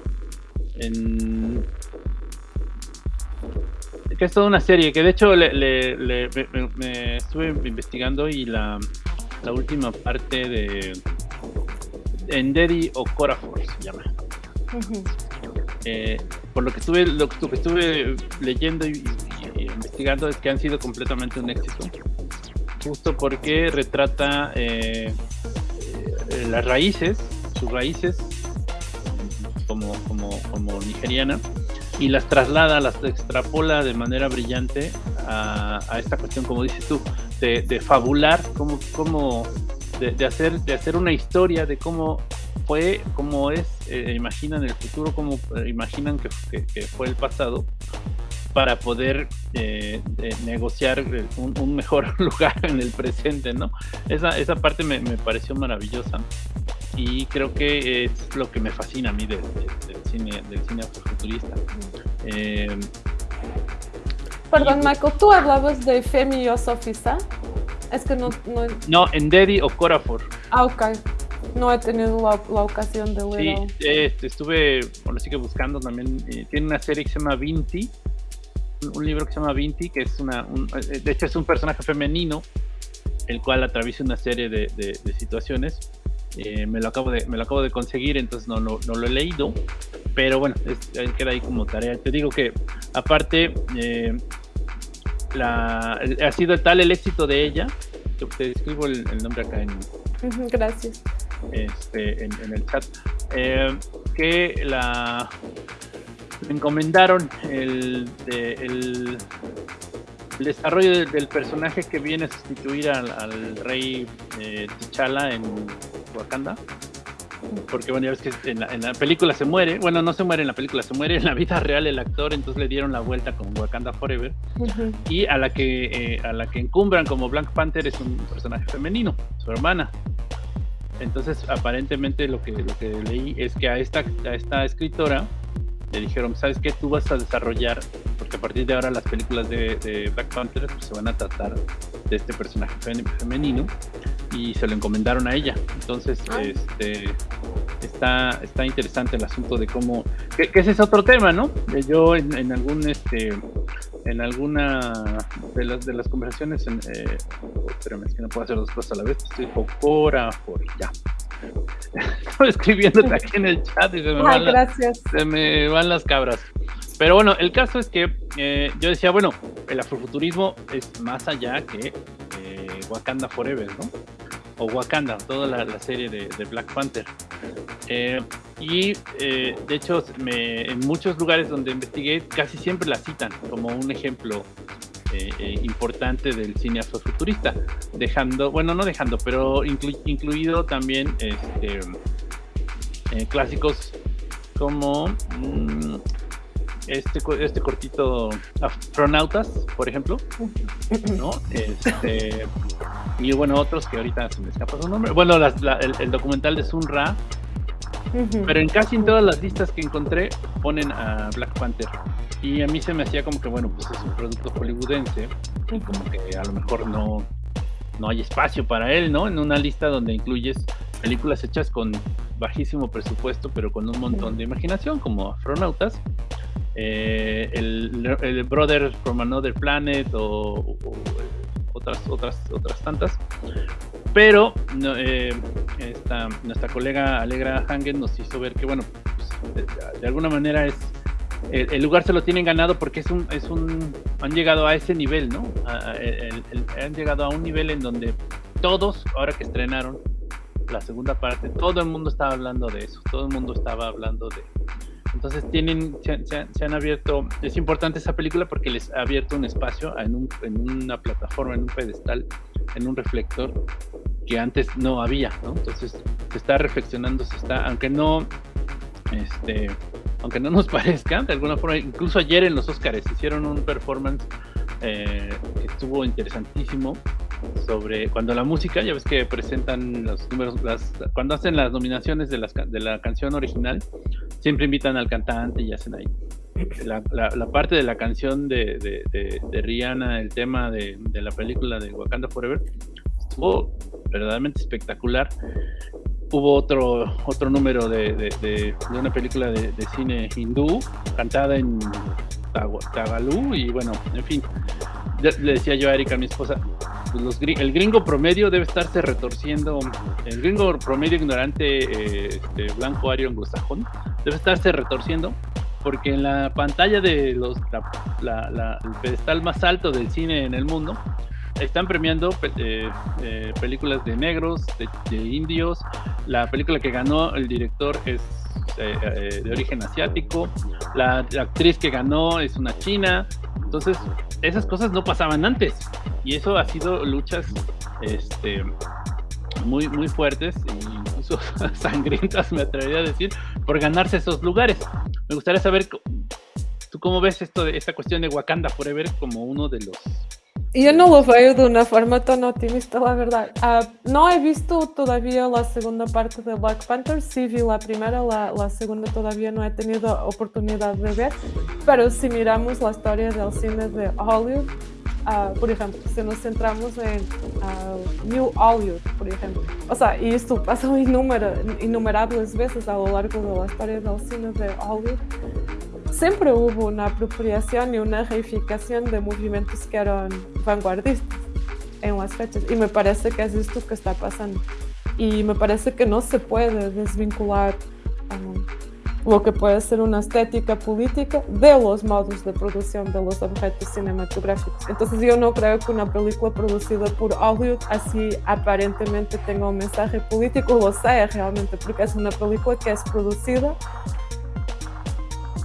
Que es toda una serie, que de hecho le, me, estuve investigando y la, última parte de. En o Corafor se llama. Uh. Eh, por lo que estuve, lo, que estuve leyendo y, y, y, investigando es que han sido completamente un éxito. Justo porque retrata eh, eh, las raíces, sus raíces como, como, como nigeriana, y las traslada, las extrapola de manera brillante a, a esta cuestión, como dices tú, de, de fabular, como, como de, de, hacer, de hacer una historia de cómo fue, cómo es, eh, imaginan el futuro, cómo eh, imaginan que, que, que, fue el pasado, para poder eh, negociar un, un, mejor lugar en el presente, ¿no? Esa, esa parte me, me, pareció maravillosa y creo que es lo que me fascina a mí del, del, cine, del cine afrofuturista. Eh,
Perdón, Michael, ¿tú hablabas de Femi y Osofisa? Es que no, no...
No, en Daddy o Corafor.
Ah, ok. No he tenido la, la ocasión de
leer. Sí, eh, estuve, bueno, sí que buscando también. Eh, tiene una serie que se llama Vinti, un, un, libro que se llama Vinti, que es una, un, eh, de hecho es un personaje femenino, el cual atraviesa una serie de, de, de situaciones. Eh, me, lo acabo de, me lo acabo de conseguir, entonces no, no, no lo he leído, pero bueno, es, queda ahí como tarea. Te digo que aparte, eh, la, ha sido tal el éxito de ella, te escribo el, el nombre acá en...
Gracias
este, en, en, el chat, eh, que la encomendaron el, de, el, el desarrollo de, del personaje que viene a sustituir al, al rey eh, T'Challa en Wakanda. Porque bueno, ya ves que en la, en la, película se muere, bueno, no se muere en la película, se muere en la vida real el actor, entonces le dieron la vuelta con Wakanda Forever. Uh -huh. Y a la que eh, a la que encumbran como Black Panther es un personaje femenino, su hermana. Entonces, aparentemente lo que, lo que leí es que a esta, a esta escritora le dijeron, ¿sabes qué? Tú vas a desarrollar, porque a partir de ahora las películas de, de Black Panther pues, se van a tratar de este personaje femenino y se lo encomendaron a ella. Entonces, ah. este está, está interesante el asunto de cómo, que, que ese es otro tema, ¿no? Yo en, en algún este en alguna de las, de las conversaciones, en, eh, espérame, es que no puedo hacer dos cosas a la vez, estoy por ya. Estoy escribiéndote aquí en el chat y se me,
Ay,
van
gracias.
La, se me van las cabras. Pero bueno, el caso es que eh, yo decía, bueno, el afrofuturismo es más allá que eh, Wakanda Forever, ¿no? O Wakanda, toda la, serie de, Black Panther. Eh, y eh, de hecho, en muchos lugares donde investigué, casi siempre la citan como un ejemplo eh, importante del cine afrofuturista, dejando, bueno, no dejando, pero inclu, incluido también este, clásicos como mmm, este, este cortito Astronautas, por ejemplo, ¿no? Este, y bueno, otros que ahorita se me escapa su nombre. Bueno, la, la, el, el, documental de Sun Ra, Pero en casi en todas las listas que encontré ponen a Black Panther. Y a mí se me hacía como que, bueno, pues es un producto hollywoodense y como que a lo mejor no, no hay espacio para él, ¿no? En una lista donde incluyes películas hechas con bajísimo presupuesto, pero con un montón de imaginación, como Astronautas, eh, el, Brother from Another Planet o, otras, otras, otras tantas. Pero eh, esta, nuestra colega Alegra Hangen nos hizo ver que, bueno, pues, de, alguna manera es el, lugar se lo tienen ganado porque es un, es un, han llegado a ese nivel, ¿no? han llegado a un nivel en donde todos, ahora que estrenaron la segunda parte, todo el mundo estaba hablando de eso, todo el mundo estaba hablando de, entonces tienen, se, han abierto, es importante esa película porque les ha abierto un espacio en, un, en una plataforma, en un pedestal, en un reflector que antes no había, ¿no? Entonces se está reflexionando, se está, aunque no, este, aunque no nos parezca, de alguna forma, incluso ayer en los Oscars hicieron un performance eh, que estuvo interesantísimo sobre cuando la música, ya ves que presentan los números, las, cuando hacen las nominaciones de, las, de la canción original, siempre invitan al cantante y hacen ahí. La, parte de la canción de, Rihanna, el tema de, la película de Wakanda Forever, estuvo verdaderamente espectacular. Hubo otro, otro número de, una película de, cine hindú, cantada en Tagalú, y bueno, en fin, decía yo a Erika, mi esposa, pues el gringo promedio debe estarse retorciendo, el gringo promedio ignorante, este, blanco, ario, anglosajón, debe estarse retorciendo porque en la pantalla de los, la, el pedestal más alto del cine en el mundo están premiando eh, eh, películas de negros, de, indios. La película que ganó el director es de origen asiático. La, actriz que ganó es una china. Entonces, esas cosas no pasaban antes. Y eso ha sido luchas este, muy, muy fuertes incluso sangrientas, me atrevería a decir, por ganarse esos lugares. Me gustaría saber, ¿tú cómo ves esto esta cuestión de Wakanda Forever como uno de los
yo no lo veo de una forma tan optimista, la verdad. Uh, no he visto todavía la segunda parte de Black Panther, sí vi la primera, la, la, segunda todavía no he tenido oportunidad de ver, pero si miramos la historia del cine de Hollywood, uh, por ejemplo, si nos centramos en uh, New Hollywood, por ejemplo, o sea, y esto pasó innumerables veces a lo largo de la de Hollywood, siempre hubo una apropiación y una reificación de movimientos que eran vanguardistas en las fechas. Y me parece que es esto que está pasando. Y me parece que no se puede desvincular um, que puede ser una estética política de los modos de producción de los objetos cinematográficos. Entonces yo no creo que una película producida por Hollywood así aparentemente tenga un mensaje político, lo sea realmente, porque es una película que es producida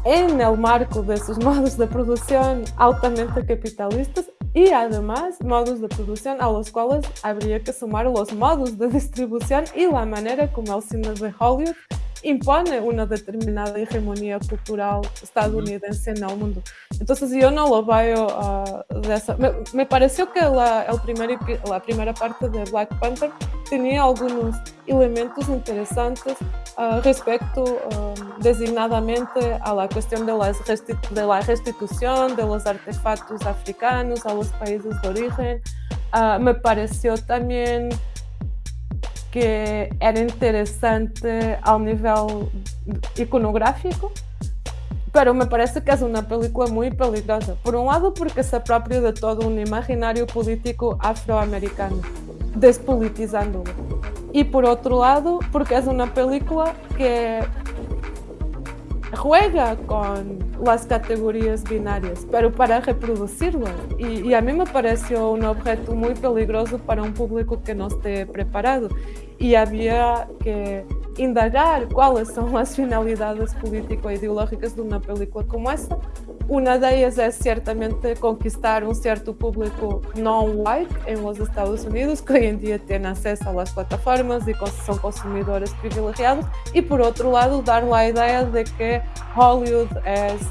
en el marco de modos de producción altamente capitalistas y además modos de producción a los cuales habría que sumar los modos de distribución y la manera como el cine de Hollywood impone una determinada hegemonía cultural estadounidense en el mundo. Entonces yo no lo veo uh, de esa... Me, me, pareció que la, el primer, la primera parte de Black Panther tenía algunos elementos interesantes uh, respecto um, designadamente a la cuestión de, las de la restitución de los artefactos africanos a los países de origen. Uh, me pareció también que era interesante ao nível iconográfico, pero me parece que es una película muy peligrosa. Por un lado, porque se apropia de todo un imaginario político afroamericano, despolitizándolo. Y por otro lado, porque es una película que juega con las categorías binarias, pero para reproducirlas. Y, y, a mí me pareció un objeto muy peligroso para un público que no esté preparado. Y había que indagar cuáles son las finalidades político-ideológicas de una película como esta. Una de ellas es ciertamente conquistar un cierto público non-white en los Estados Unidos, que hoy en día tiene acceso a las plataformas y son consumidores privilegiados. Y por otro lado, dar la idea de que Hollywood es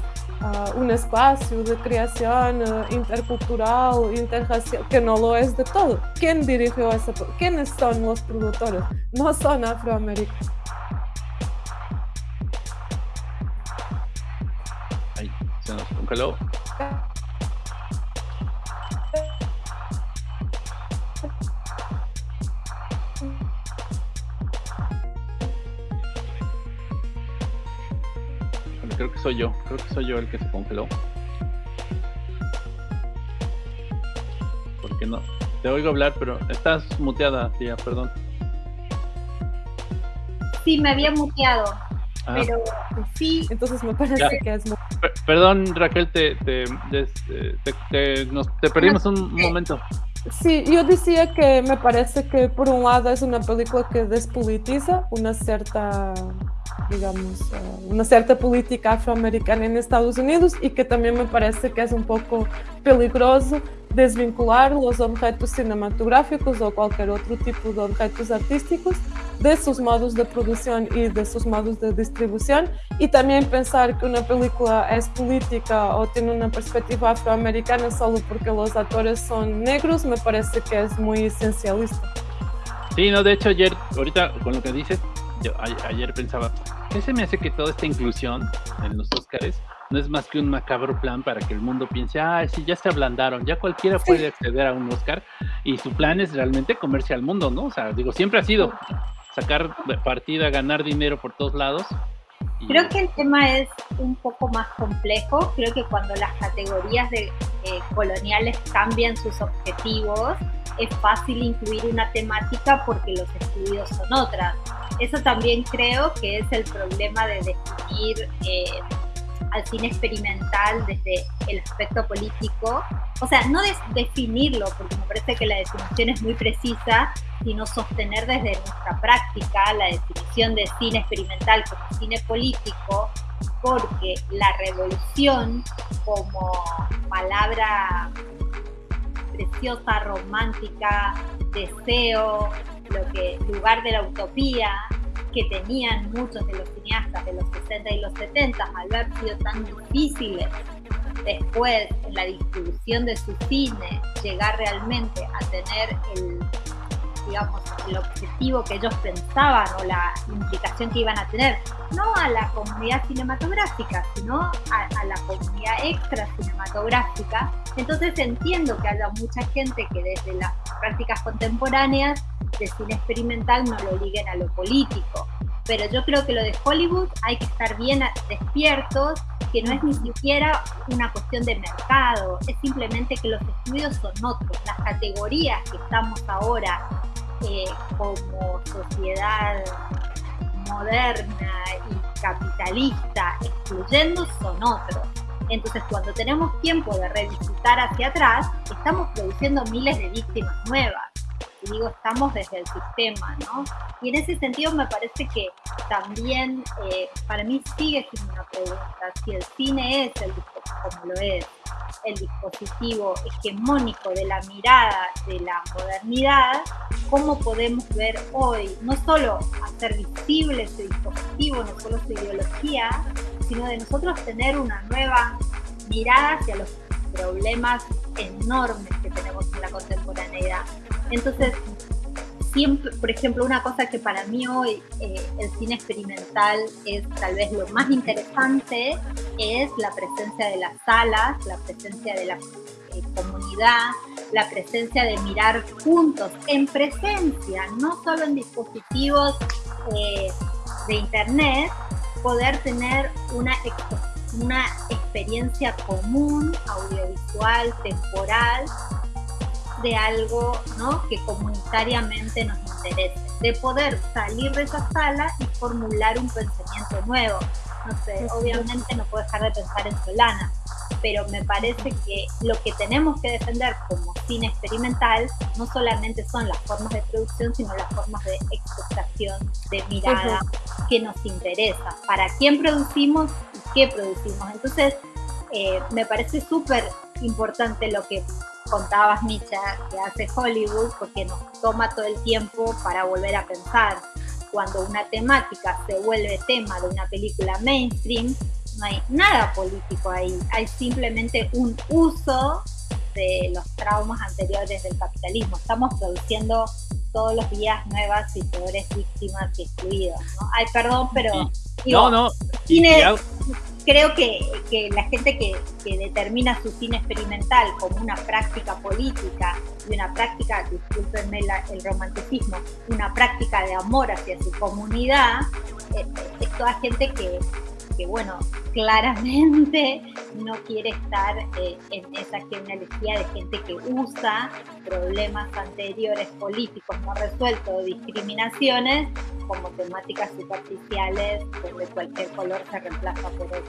uh, un espacio de creación eh, intercultural, interracial, que no lo es de todo. ¿Quién dirigió esa? ¿Quiénes son los productores? No son afroamericanos.
Aí, se não, calou. Ah. Creo que soy yo, creo que soy yo el que se congeló. Porque no, te oigo hablar, pero estás muteada, tía, perdón.
Sí, me había muteado, ah. pero sí.
Entonces me parece que es
Perdón, Raquel, te, te, te, nos, te perdimos un momento.
Sí, yo decía que me parece que por un lado es una película que despolitiza una cierta digamos, eh, una cierta política afroamericana en Estados Unidos y que también me parece que es un poco peligroso desvincular los objetos cinematográficos o cualquier otro tipo de objetos artísticos de sus modos de producción y de sus modos de distribución y también pensar que una película es política o tiene una perspectiva afroamericana solo porque los actores son negros me parece que es muy esencialista.
Sí, no, de hecho ayer, ahorita con lo que dices, yo ayer pensaba, ¿qué se me hace que toda esta inclusión en los Óscares no es más que un macabro plan para que el mundo piense, ah, sí, ya se ablandaron, ya cualquiera puede acceder a un Oscar y su plan es realmente comerse al mundo, ¿no? O sea, digo, siempre ha sido sacar partida, ganar dinero por todos lados.
Creo que el tema es un poco más complejo. Creo que cuando las categorías de eh, coloniales cambian sus objetivos, es fácil incluir una temática porque los estudios son otras. Eso también creo que es el problema de definir eh, al cine experimental desde el aspecto político. O sea, no definirlo, porque me parece que la definición es muy precisa, sino sostener desde nuestra práctica la definición de cine experimental como cine político, porque la revolución como palabra preciosa, romántica, deseo, lo que lugar de la utopía que tenían muchos de los cineastas de los 60 y los 70 al haber sido tan difíciles después en la distribución de su cine llegar realmente a tener el digamos, el objetivo que ellos pensaban o la implicación que iban a tener, no a la comunidad cinematográfica, sino a, la comunidad extra cinematográfica. Entonces entiendo que haya mucha gente que desde las prácticas contemporáneas de cine experimental no lo liguen a lo político. Pero yo creo que lo de Hollywood hay que estar bien despiertos, que no es ni siquiera una cuestión de mercado, es simplemente que los estudios son otros. Las categorías que estamos ahora eh, como sociedad moderna y capitalista excluyendo son otros. Entonces, cuando tenemos tiempo de revisitar hacia atrás, estamos produciendo miles de víctimas nuevas. Y digo, estamos desde el sistema, ¿no? Y en ese sentido me parece que también eh, para mí sigue siendo una pregunta, si el cine es el como lo es, el dispositivo hegemónico de la mirada de la modernidad, cómo podemos ver hoy, no solo hacer visible ese dispositivo, no solo su ideología, sino de nosotros tener una nueva mirada hacia los problemas enormes que tenemos en la contemporaneidad. Entonces, siempre, por ejemplo, una cosa que para mí hoy eh, el cine experimental es tal vez lo más interesante, es la presencia de las salas, la presencia de la eh, comunidad, la presencia de mirar juntos, en presencia, no solo en dispositivos eh, de internet, poder tener una, una experiencia común, audiovisual, temporal, de algo ¿no? que comunitariamente nos interese, de poder salir de esa sala y formular un pensamiento nuevo. No sé, obviamente no puedo dejar de pensar en Solana, pero me parece que lo que tenemos que defender como cine experimental no solamente son las formas de producción, sino las formas de expectación, de mirada que nos interesa, para quién producimos y qué producimos. Entonces, eh, me parece súper importante lo que contabas, Micha, que hace Hollywood, porque nos toma todo el tiempo para volver a pensar. Cuando una temática se vuelve tema de una película mainstream, no hay nada político ahí, hay simplemente un uso de los traumas anteriores del capitalismo. Estamos produciendo todos los días nuevas y peores víctimas y excluidas. ¿no? Ay, perdón, pero...
no, no.
Creo que, que la gente que, que, determina su cine experimental como una práctica política y una práctica, discúlpenme el romanticismo, una práctica de amor hacia su comunidad, eh, es toda gente que, que bueno, claramente no quiere estar eh, en esa genealogía de gente que usa problemas anteriores políticos no resueltos o discriminaciones como temáticas superficiales donde cualquier color se reemplaza por otro.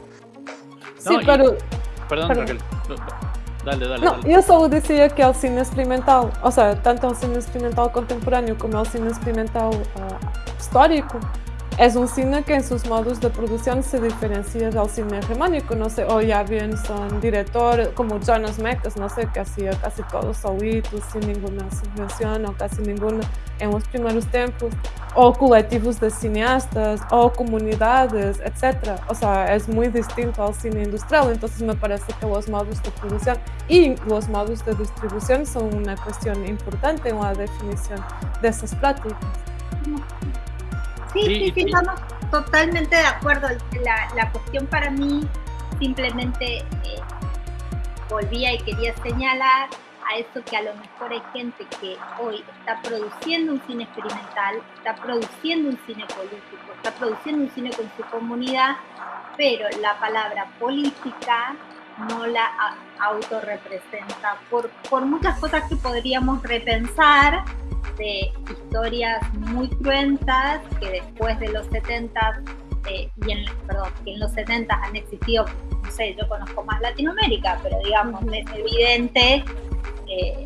Sí, pero...
Perdón, Raquel. Dale, dale,
no,
dale.
yo solo decía que el cine experimental, o sea, tanto el cine experimental contemporáneo como el cine experimental uh, histórico, es un cine que en sus modos de producción se diferencia del cine hegemónico, no sé, o ya bien son directores como Jonas Mekas, no sé, que hacía casi todo solito, sin ninguna subvención o casi ninguna en los primeros tiempos, o colectivos de cineastas, o comunidades, etc. O sea, es muy distinto al cine industrial, entonces me parece que los modos de producción y los modos de distribución son una cuestión importante en la definición de esas prácticas.
Sí, sí, sí, estamos totalmente de acuerdo. La, la cuestión para mí simplemente eh, volvía y quería señalar a eso que a lo mejor hay gente que hoy está produciendo un cine experimental, está produciendo un cine político, está produciendo un cine con su comunidad, pero la palabra política no la autorrepresenta por, por muchas cosas que podríamos repensar de historias muy cruentas que después de los 70 eh, y en, perdón, que en los 70 han existido, no sé, yo conozco más Latinoamérica, pero digamos, es evidente eh,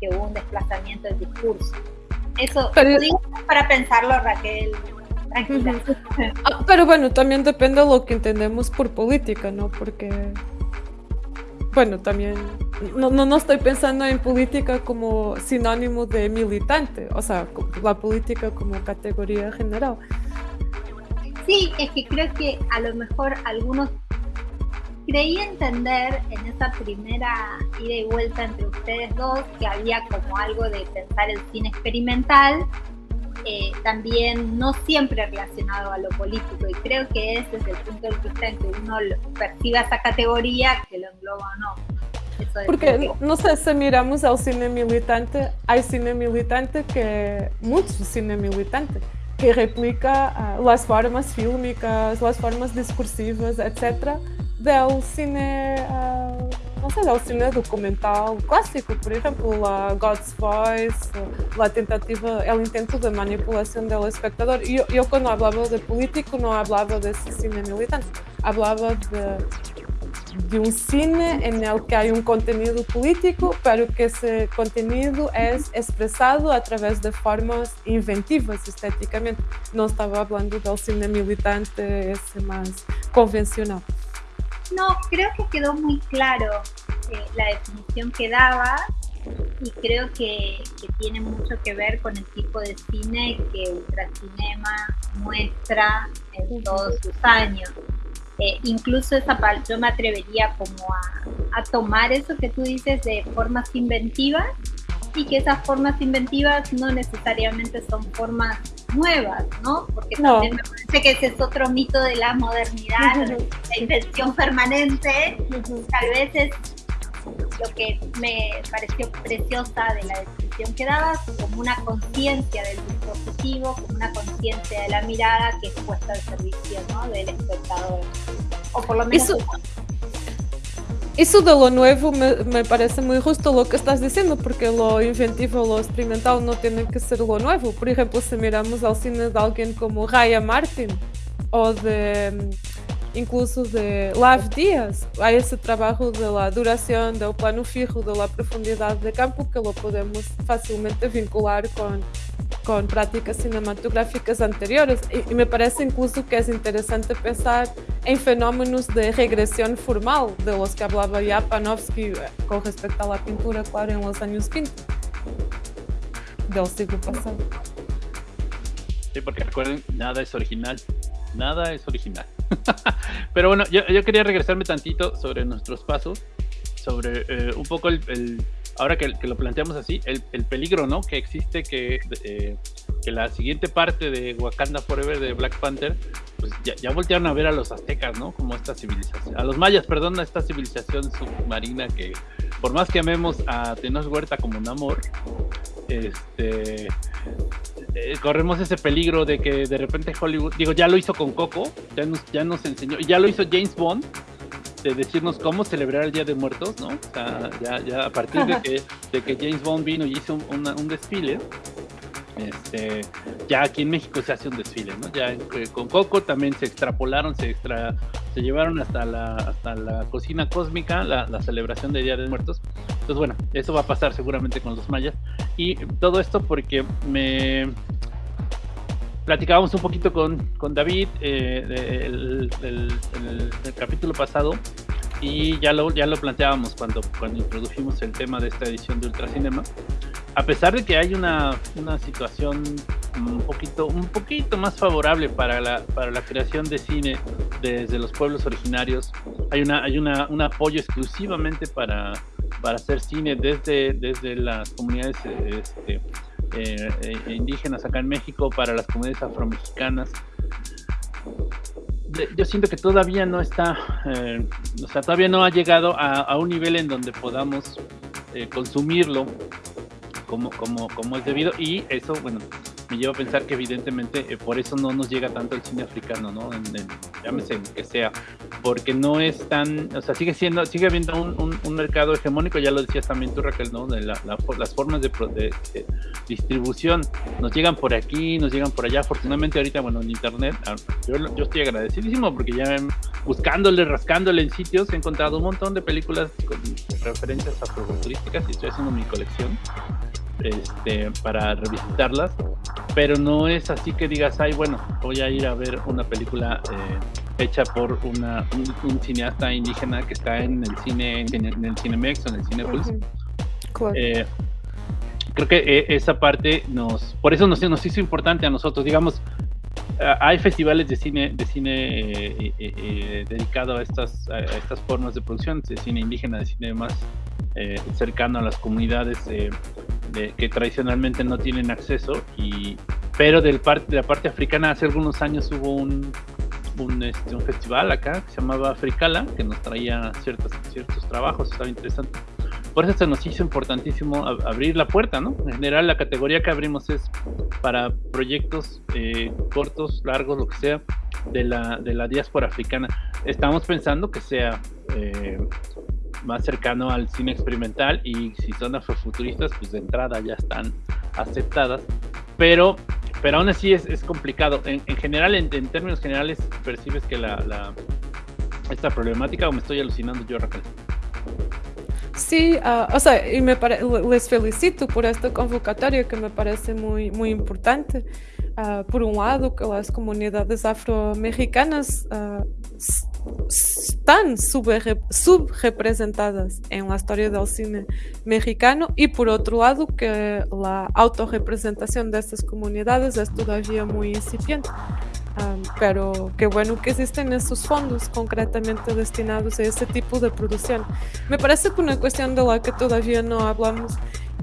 que hubo un desplazamiento del discurso. Eso pero, para pensarlo, Raquel. Tranquila.
Ah, pero bueno, también depende de lo que entendemos por política, ¿no? Porque bueno, también no, no, no, estoy pensando en política como sinónimo de militante, o sea, la política como categoría general.
Sí, es que creo que a lo mejor algunos creí entender en esa primera ida y vuelta entre ustedes dos que había como algo de pensar el cine experimental eh, también no siempre relacionado a lo político y creo que es desde el punto de vista en que uno perciba esa categoría que lo engloba o no.
Porque, no sé, si miramos al cine militante, hay cine militante que, mucho cine militante, que replica uh, las formas fílmicas, las formas discursivas, etc., del cine uh, não sei lá, o cinema documental clássico, por exemplo, a God's Voice, a tentativa, el intento de manipulação do espectador. E eu, eu, quando falava de político, não falava desse cine militante, falava de, de um cine el que hay un contenido político, pero que ese contenido es expresado a través de formas inventivas estéticamente. Não estava falando del cine militante esse mais convencional.
No, creo que quedó muy claro eh, la definición que daba y creo que, tiene mucho que ver con el tipo de cine que Ultracinema muestra en todos sus años. Eh, incluso esa yo me atrevería como a, a, tomar eso que tú dices de formas inventivas y que esas formas inventivas no necesariamente son formas nuevas, ¿no? Porque también me parece que ese es otro mito de la modernidad, la invención permanente, tal vez es lo que me pareció preciosa de la descripción que dabas, como una conciencia del dispositivo, como una conciencia de la mirada que es puesta al servicio ¿no? del espectador. O por lo menos...
Eso, eso de lo nuevo me, me, parece muy justo lo que estás diciendo, porque lo inventivo, lo experimental no tiene que ser lo nuevo. Por ejemplo, si miramos al cine de alguien como Raya Martin o de incluso de Lav Dias, há esse trabalho da duração, do plano fijo, da profundidade de campo que lo podemos facilmente vincular com com práticas cinematográficas anteriores e, me parece incluso que é interessante pensar em fenómenos de regressão formal de los que hablaba ya Panofsky eh, com respeito à pintura, claro, em los anos 20 del siglo passado.
Sí, porque recuerden, nada es original, nada es original. Pero bueno, yo, yo, quería regresarme tantito sobre nuestros pasos, sobre eh, un poco el, ahora que, que, lo planteamos así, el, el, peligro, ¿no? Que existe que, eh, que la siguiente parte de Wakanda Forever de Black Panther pues ya, ya, voltearon a ver a los aztecas, ¿no? Como esta civilización, a los mayas, perdón, a esta civilización submarina que por más que amemos a Tenoch Huerta como un amor, este eh, corremos ese peligro de que de repente Hollywood, digo, ya lo hizo con Coco, ya nos, ya nos enseñó, ya lo hizo James Bond, de decirnos cómo celebrar el Día de Muertos, ¿no? O sea, ya, ya a partir de que, de que James Bond vino y hizo un, un desfile, este, ya aquí en México se hace un desfile, ¿no? Ya eh, con Coco también se extrapolaron, se extra, se llevaron hasta la, hasta la cocina cósmica, la, la, celebración de Día de Muertos. Entonces, bueno, eso va a pasar seguramente con los mayas. Y todo esto porque me platicábamos un poquito con, con David eh, el, el, el, capítulo pasado y ya lo, ya lo planteábamos cuando, cuando introdujimos el tema de esta edición de Ultracinema. A pesar de que hay una, una, situación un poquito, un poquito más favorable para la, para la creación de cine desde los pueblos originarios, hay, una, hay una, un apoyo exclusivamente para, para hacer cine desde, desde las comunidades este, eh, eh, indígenas acá en México, para las comunidades afromexicanas. Yo siento que todavía no está, eh, o sea, todavía no ha llegado a, a un nivel en donde podamos consumirlo como, como, como es debido y eso, bueno, me lleva a pensar que evidentemente eh, por eso no nos llega tanto el cine africano, ¿no? En, llámese que sea, porque no es tan, o sea, sigue siendo, sigue habiendo un, un, mercado hegemónico, ya lo decías también tú Raquel, ¿no? De la, las formas de, de, distribución nos llegan por aquí, nos llegan por allá, afortunadamente ahorita, bueno, en internet, ah, yo, yo estoy agradecidísimo porque ya buscándole, rascándole en sitios, he encontrado un montón de películas con referencias afrofuturísticas y estoy haciendo mi colección este, para revisitarlas, pero no es así que digas, ay, bueno, voy a ir a ver una película eh, hecha por una, un, cineasta indígena que está en el cine, en, el Cinemex o en el Cinepolis. Eh, creo que eh, esa parte nos, por eso nos, nos hizo importante a nosotros, digamos, hay festivales de cine de cine dedicado a estas a estas formas de producción de cine indígena de cine más cercano a las comunidades que tradicionalmente no tienen acceso y pero del parte de la parte africana hace algunos años hubo un un, este, festival acá que se llamaba Africala que nos traía ciertos ciertos trabajos estaba interesante por eso se nos hizo importantísimo abrir la puerta no en general la categoría que abrimos es para proyectos eh, cortos largos lo que sea de la de la diáspora africana estamos pensando que sea eh, más cercano al cine experimental y si son afrofuturistas, pues de entrada ya están aceptadas. Pero, pero aún así es, es complicado. En, general, en, términos generales, percibes que la, la, esta problemática o me estoy alucinando yo, Raquel.
Sí, uh, o sea, y me les felicito por este convocatorio que me parece muy, muy importante. Uh, por un lado, que las comunidades afromexicanas uh, están subrepresentadas en la historia del cine mexicano y por otro lado que la autorrepresentación de estas comunidades es todavía muy incipiente. Um, pero qué bueno que existen esos fondos concretamente destinados a ese tipo de producción. Me parece que una cuestión de la que todavía no hablamos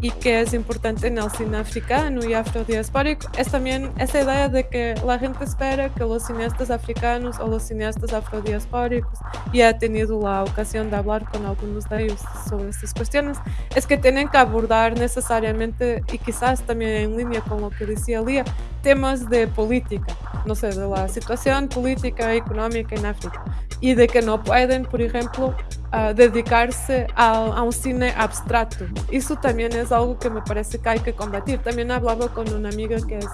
y que es importante en el cine africano y afrodiaspórico. Es también esa idea de que la gente espera que los cineastas africanos o los cineastas afrodiaspóricos, y he tenido la ocasión de hablar con algunos de ellos sobre estas cuestiones, es que tienen que abordar necesariamente y quizás también en línea con lo que decía Lía, temas de política, no sé, de la situación política y económica en África y de que no pueden, por ejemplo, dedicarse a, a, un cine abstracto. Eso también es algo que me parece que hay que combatir. También hablaba con una amiga que es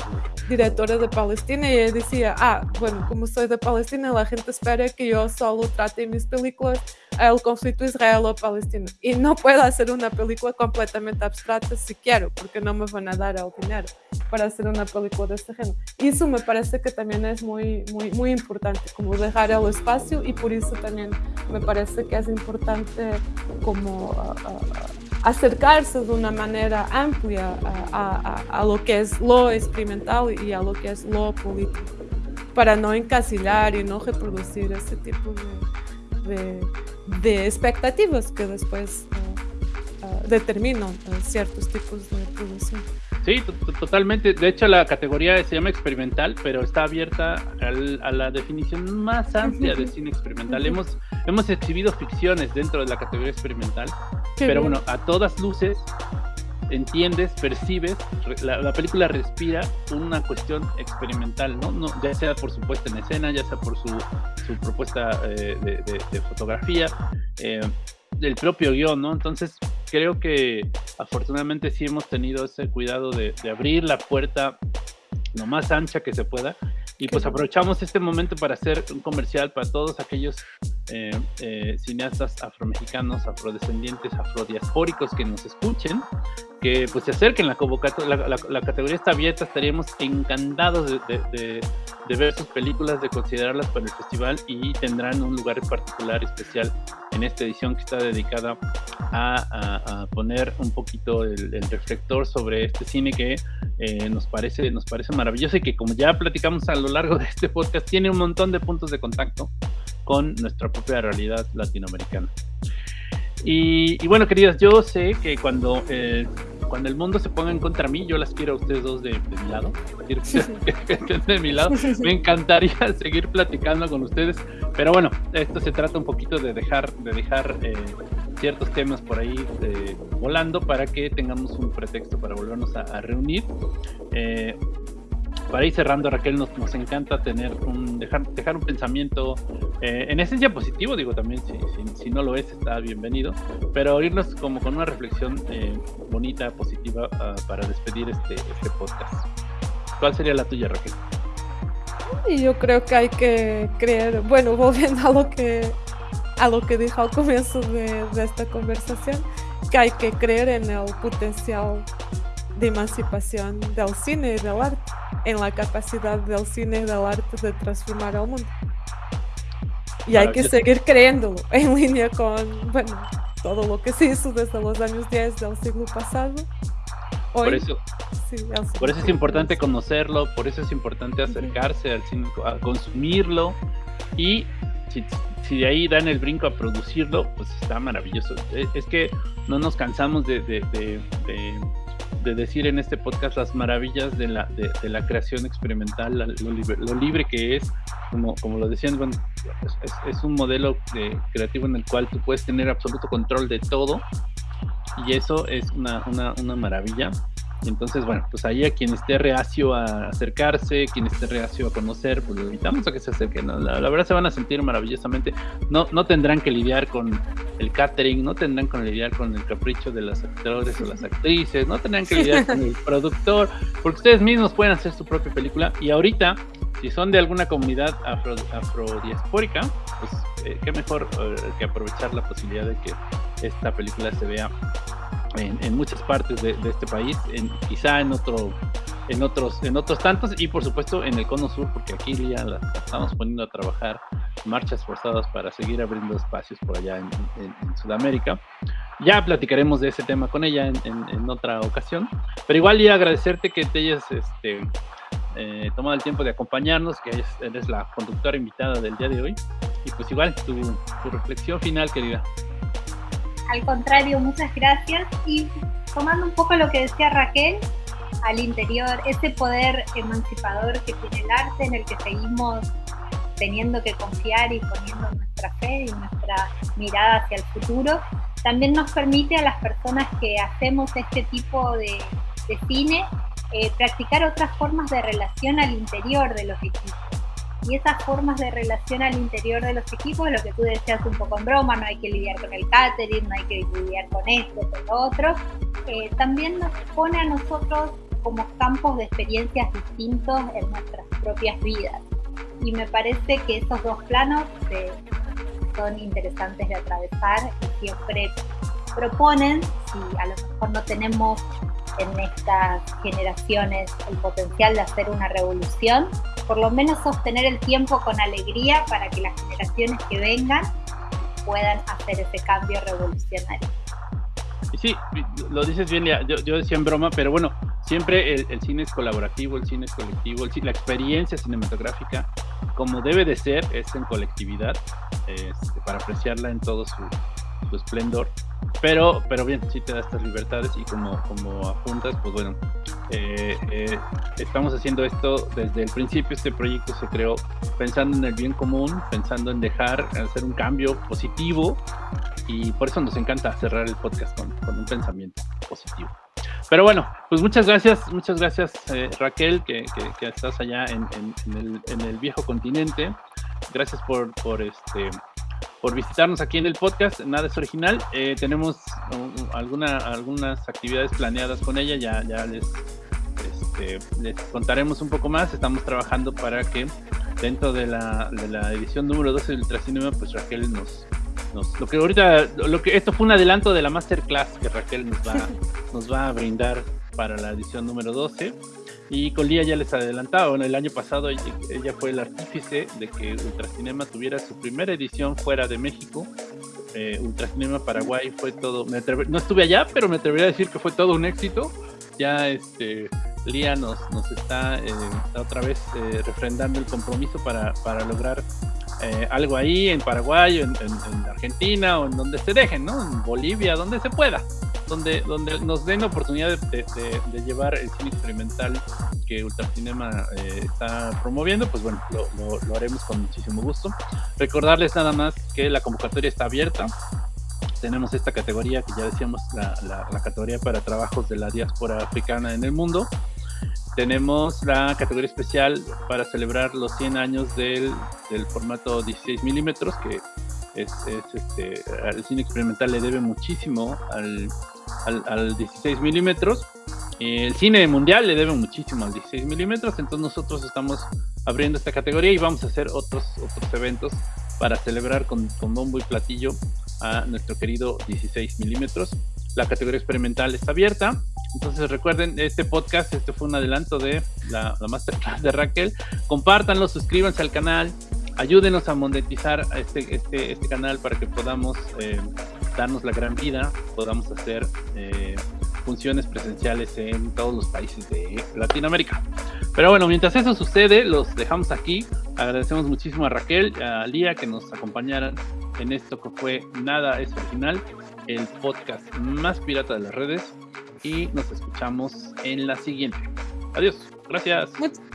directora de Palestina y ella decía, ah, bueno, como soy de Palestina, la gente espera que yo solo trate mis películas el conflicto israelo-palestino. Y no puedo hacer una película completamente abstracta si quiero, porque no me van a dar el dinero para hacer una película de este género. Y eso me parece que también es muy, muy, muy importante, como dejar el espacio y por eso también me parece que es importante como uh, uh, acercarse de una manera amplia a, a, a, lo que es lo experimental y a lo que es lo político, para no encasillar y no reproducir ese tipo de, de de expectativas que después uh, uh, determinan uh, ciertos tipos de producción.
Sí, totalmente. De hecho, la categoría se llama experimental, pero está abierta a la definición más amplia de cine experimental. Hemos, hemos exhibido ficciones dentro de la categoría experimental, pero bueno, a todas luces entiendes, percibes, la, película respira una cuestión experimental, ¿no? ¿no? Ya sea por su puesta en escena, ya sea por su, su propuesta eh, de, fotografía, eh, del propio guion, ¿no? Entonces, creo que afortunadamente sí hemos tenido ese cuidado de, de abrir la puerta lo más ancha que se pueda y pues aprovechamos este momento para hacer un comercial para todos aquellos eh, eh, cineastas afromexicanos, afrodescendientes, afrodiaspóricos que nos escuchen, que pues se acerquen la convocatoria, la, categoría está abierta, estaríamos encantados de, ver sus películas, de considerarlas para el festival y tendrán un lugar particular especial en esta edición que está dedicada a, poner un poquito el, reflector sobre este cine que eh, nos parece nos parece maravilloso y que como ya platicamos a lo largo de este podcast tiene un montón de puntos de contacto con nuestra propia realidad latinoamericana. Y, bueno, queridas, yo sé que cuando, eh, cuando el mundo se ponga en contra mí, yo las quiero a ustedes dos de, mi lado. de mi lado. Me encantaría seguir platicando con ustedes, pero bueno, esto se trata un poquito de dejar, de dejar eh, ciertos temas por ahí eh, volando para que tengamos un pretexto para volvernos a, reunir. Eh, para ir cerrando, Raquel, nos, nos encanta tener un, dejar, dejar un pensamiento eh, en esencia positivo, digo también, si, si, no lo es, está bienvenido, pero irnos como con una reflexión eh, bonita, positiva, ah, para despedir este, este podcast. ¿Cuál sería la tuya, Raquel?
Yo creo que hay que creer, bueno, volviendo a lo que, a lo que dijo al comienzo de, de esta conversación, que hay que creer en el potencial de emancipación del cine y del arte, en la capacidad del cine y del arte de transformar al mundo. Y hay que seguir creyéndolo en línea con bueno, todo lo que se hizo desde los años 10 del siglo pasado.
por eso, por eso es importante conocerlo, por eso es importante acercarse al cine, a consumirlo y si, si, de ahí dan el brinco a producirlo, pues está maravilloso. Es, que no nos cansamos de de decir en este podcast las maravillas de la, de, la creación experimental, lo libre, que es, como, como lo decían, es, un modelo creativo en el cual tú puedes tener absoluto control de todo y eso es una, una, una maravilla entonces, bueno, pues ahí a quien esté reacio a acercarse, quien esté reacio a conocer, pues lo invitamos a que se acerquen. La, verdad se van a sentir maravillosamente. No, no tendrán que lidiar con el catering, no tendrán que lidiar con el capricho de los actores o las actrices, no tendrán que lidiar con el productor, porque ustedes mismos pueden hacer su propia película. Y ahorita, si son de alguna comunidad afro, afrodiaspórica, pues eh, qué mejor eh, que aprovechar la posibilidad de que esta película se vea en, muchas partes de, este país, en, quizá en otro en otros en otros tantos y por supuesto en el cono sur porque aquí ya la, estamos poniendo a trabajar marchas forzadas para seguir abriendo espacios por allá en, Sudamérica. Ya platicaremos de ese tema con ella en, otra ocasión pero igual y agradecerte que te hayas este, eh, tomado el tiempo de acompañarnos que eres la conductora invitada del día de hoy y pues igual tu, tu reflexión final querida
al contrario, muchas gracias. Y tomando un poco lo que decía Raquel, al interior, ese poder emancipador que tiene el arte en el que seguimos teniendo que confiar y poniendo nuestra fe y nuestra mirada hacia el futuro, también nos permite a las personas que hacemos este tipo de, cine eh, practicar otras formas de relación al interior de los equipos y esas formas de relación al interior de los equipos, lo que tú decías un poco en broma, no hay que lidiar con el catering, no hay que lidiar con esto, con lo otro, eh, también nos pone a nosotros como campos de experiencias distintos en nuestras propias vidas. Y me parece que esos dos planos eh, son interesantes de atravesar y siempre proponen, si a lo mejor no tenemos en estas generaciones el potencial de hacer una revolución, por lo menos sostener el tiempo con alegría para que las generaciones que vengan puedan hacer ese cambio revolucionario.
Sí, lo dices bien, yo, yo decía en broma, pero bueno, siempre el, cine es colaborativo, el cine es colectivo, la experiencia cinematográfica, como debe de ser, es en colectividad, este, para apreciarla en todo su, su esplendor. Pero, pero bien, sí te da estas libertades y como, como apuntas, pues bueno, eh, eh, estamos haciendo esto desde el principio. Este proyecto se creó pensando en el bien común, pensando en dejar, hacer un cambio positivo y por eso nos encanta cerrar el podcast con, con un pensamiento positivo. Pero bueno, pues muchas gracias, muchas gracias eh, Raquel, que, que, estás allá en, en, el, en, el, viejo continente. Gracias por, por, este, por visitarnos aquí en el podcast. Nada es original. Eh, tenemos alguna, algunas actividades planeadas con ella, ya, ya les, este, les contaremos un poco más. Estamos trabajando para que dentro de la, de la edición número 12 del Ultracinema, pues Raquel nos, lo que ahorita, lo que esto fue un adelanto de la masterclass que Raquel nos va, nos va a brindar para la edición número 12. Y con Lía ya les adelantaba, bueno, el año pasado ella, fue el artífice de que Ultracinema tuviera su primera edición fuera de México. Eh, Ultracinema Paraguay fue todo, no estuve allá, pero me atrevería a decir que fue todo un éxito. Ya este, Lía nos, nos está eh, otra vez eh, refrendando el compromiso para, lograr eh, algo ahí en Paraguay, en, en, Argentina o en donde se dejen, ¿no? En Bolivia, donde se pueda, donde, donde nos den la oportunidad de, llevar el cine experimental que Ultracinema eh, está promoviendo, pues bueno, lo, haremos con muchísimo gusto. Recordarles nada más que la convocatoria está abierta. Tenemos esta categoría que ya decíamos, la, la, la categoría para trabajos de la diáspora africana en el mundo tenemos la categoría especial para celebrar los 100 años del, del formato 16 milímetros, que es, este, el cine experimental le debe muchísimo al, al, 16 milímetros. El cine mundial le debe muchísimo al 16 milímetros, entonces nosotros estamos abriendo esta categoría y vamos a hacer otros, otros eventos para celebrar con, con bombo y platillo a nuestro querido 16 milímetros. La categoría experimental está abierta. Entonces recuerden, este podcast, este fue un adelanto de la, masterclass de Raquel. Compártanlo, suscríbanse al canal, ayúdenos a monetizar este, este, este canal para que podamos eh, darnos la gran vida, podamos hacer eh, funciones presenciales en todos los países de Latinoamérica. Pero bueno, mientras eso sucede, los dejamos aquí. Agradecemos muchísimo a Raquel, a Lía que nos acompañaran en esto que fue Nada es Original el podcast más pirata de las redes y nos escuchamos en la siguiente. Adiós, gracias.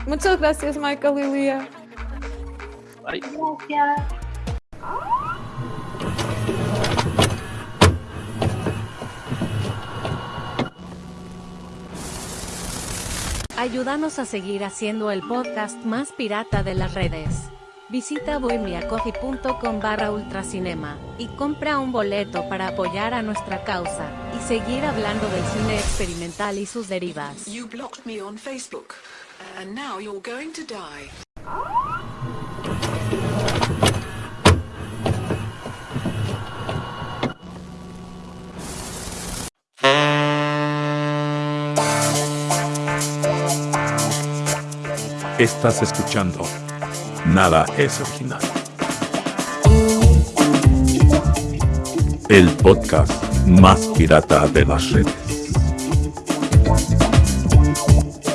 muchas gracias Michael y Lía.
Bye. Gracias.
Ayúdanos a seguir haciendo el podcast más pirata de las redes. Visita bohemiacoffee.com barra ultracinema y compra un boleto para apoyar a nuestra causa y seguir hablando del cine experimental y sus derivas.
Estás escuchando Nada es original. El podcast más pirata de las redes.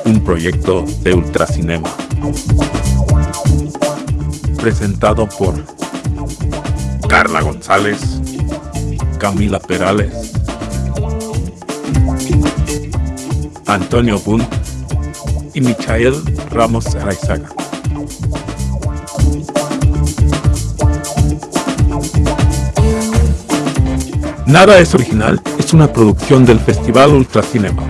Un proyecto de Ultracinema. Presentado por Carla González, Camila Perales, Antonio Bunt y Michael Ramos Araizaga. Nada es original es una producción del Festival Ultracinema.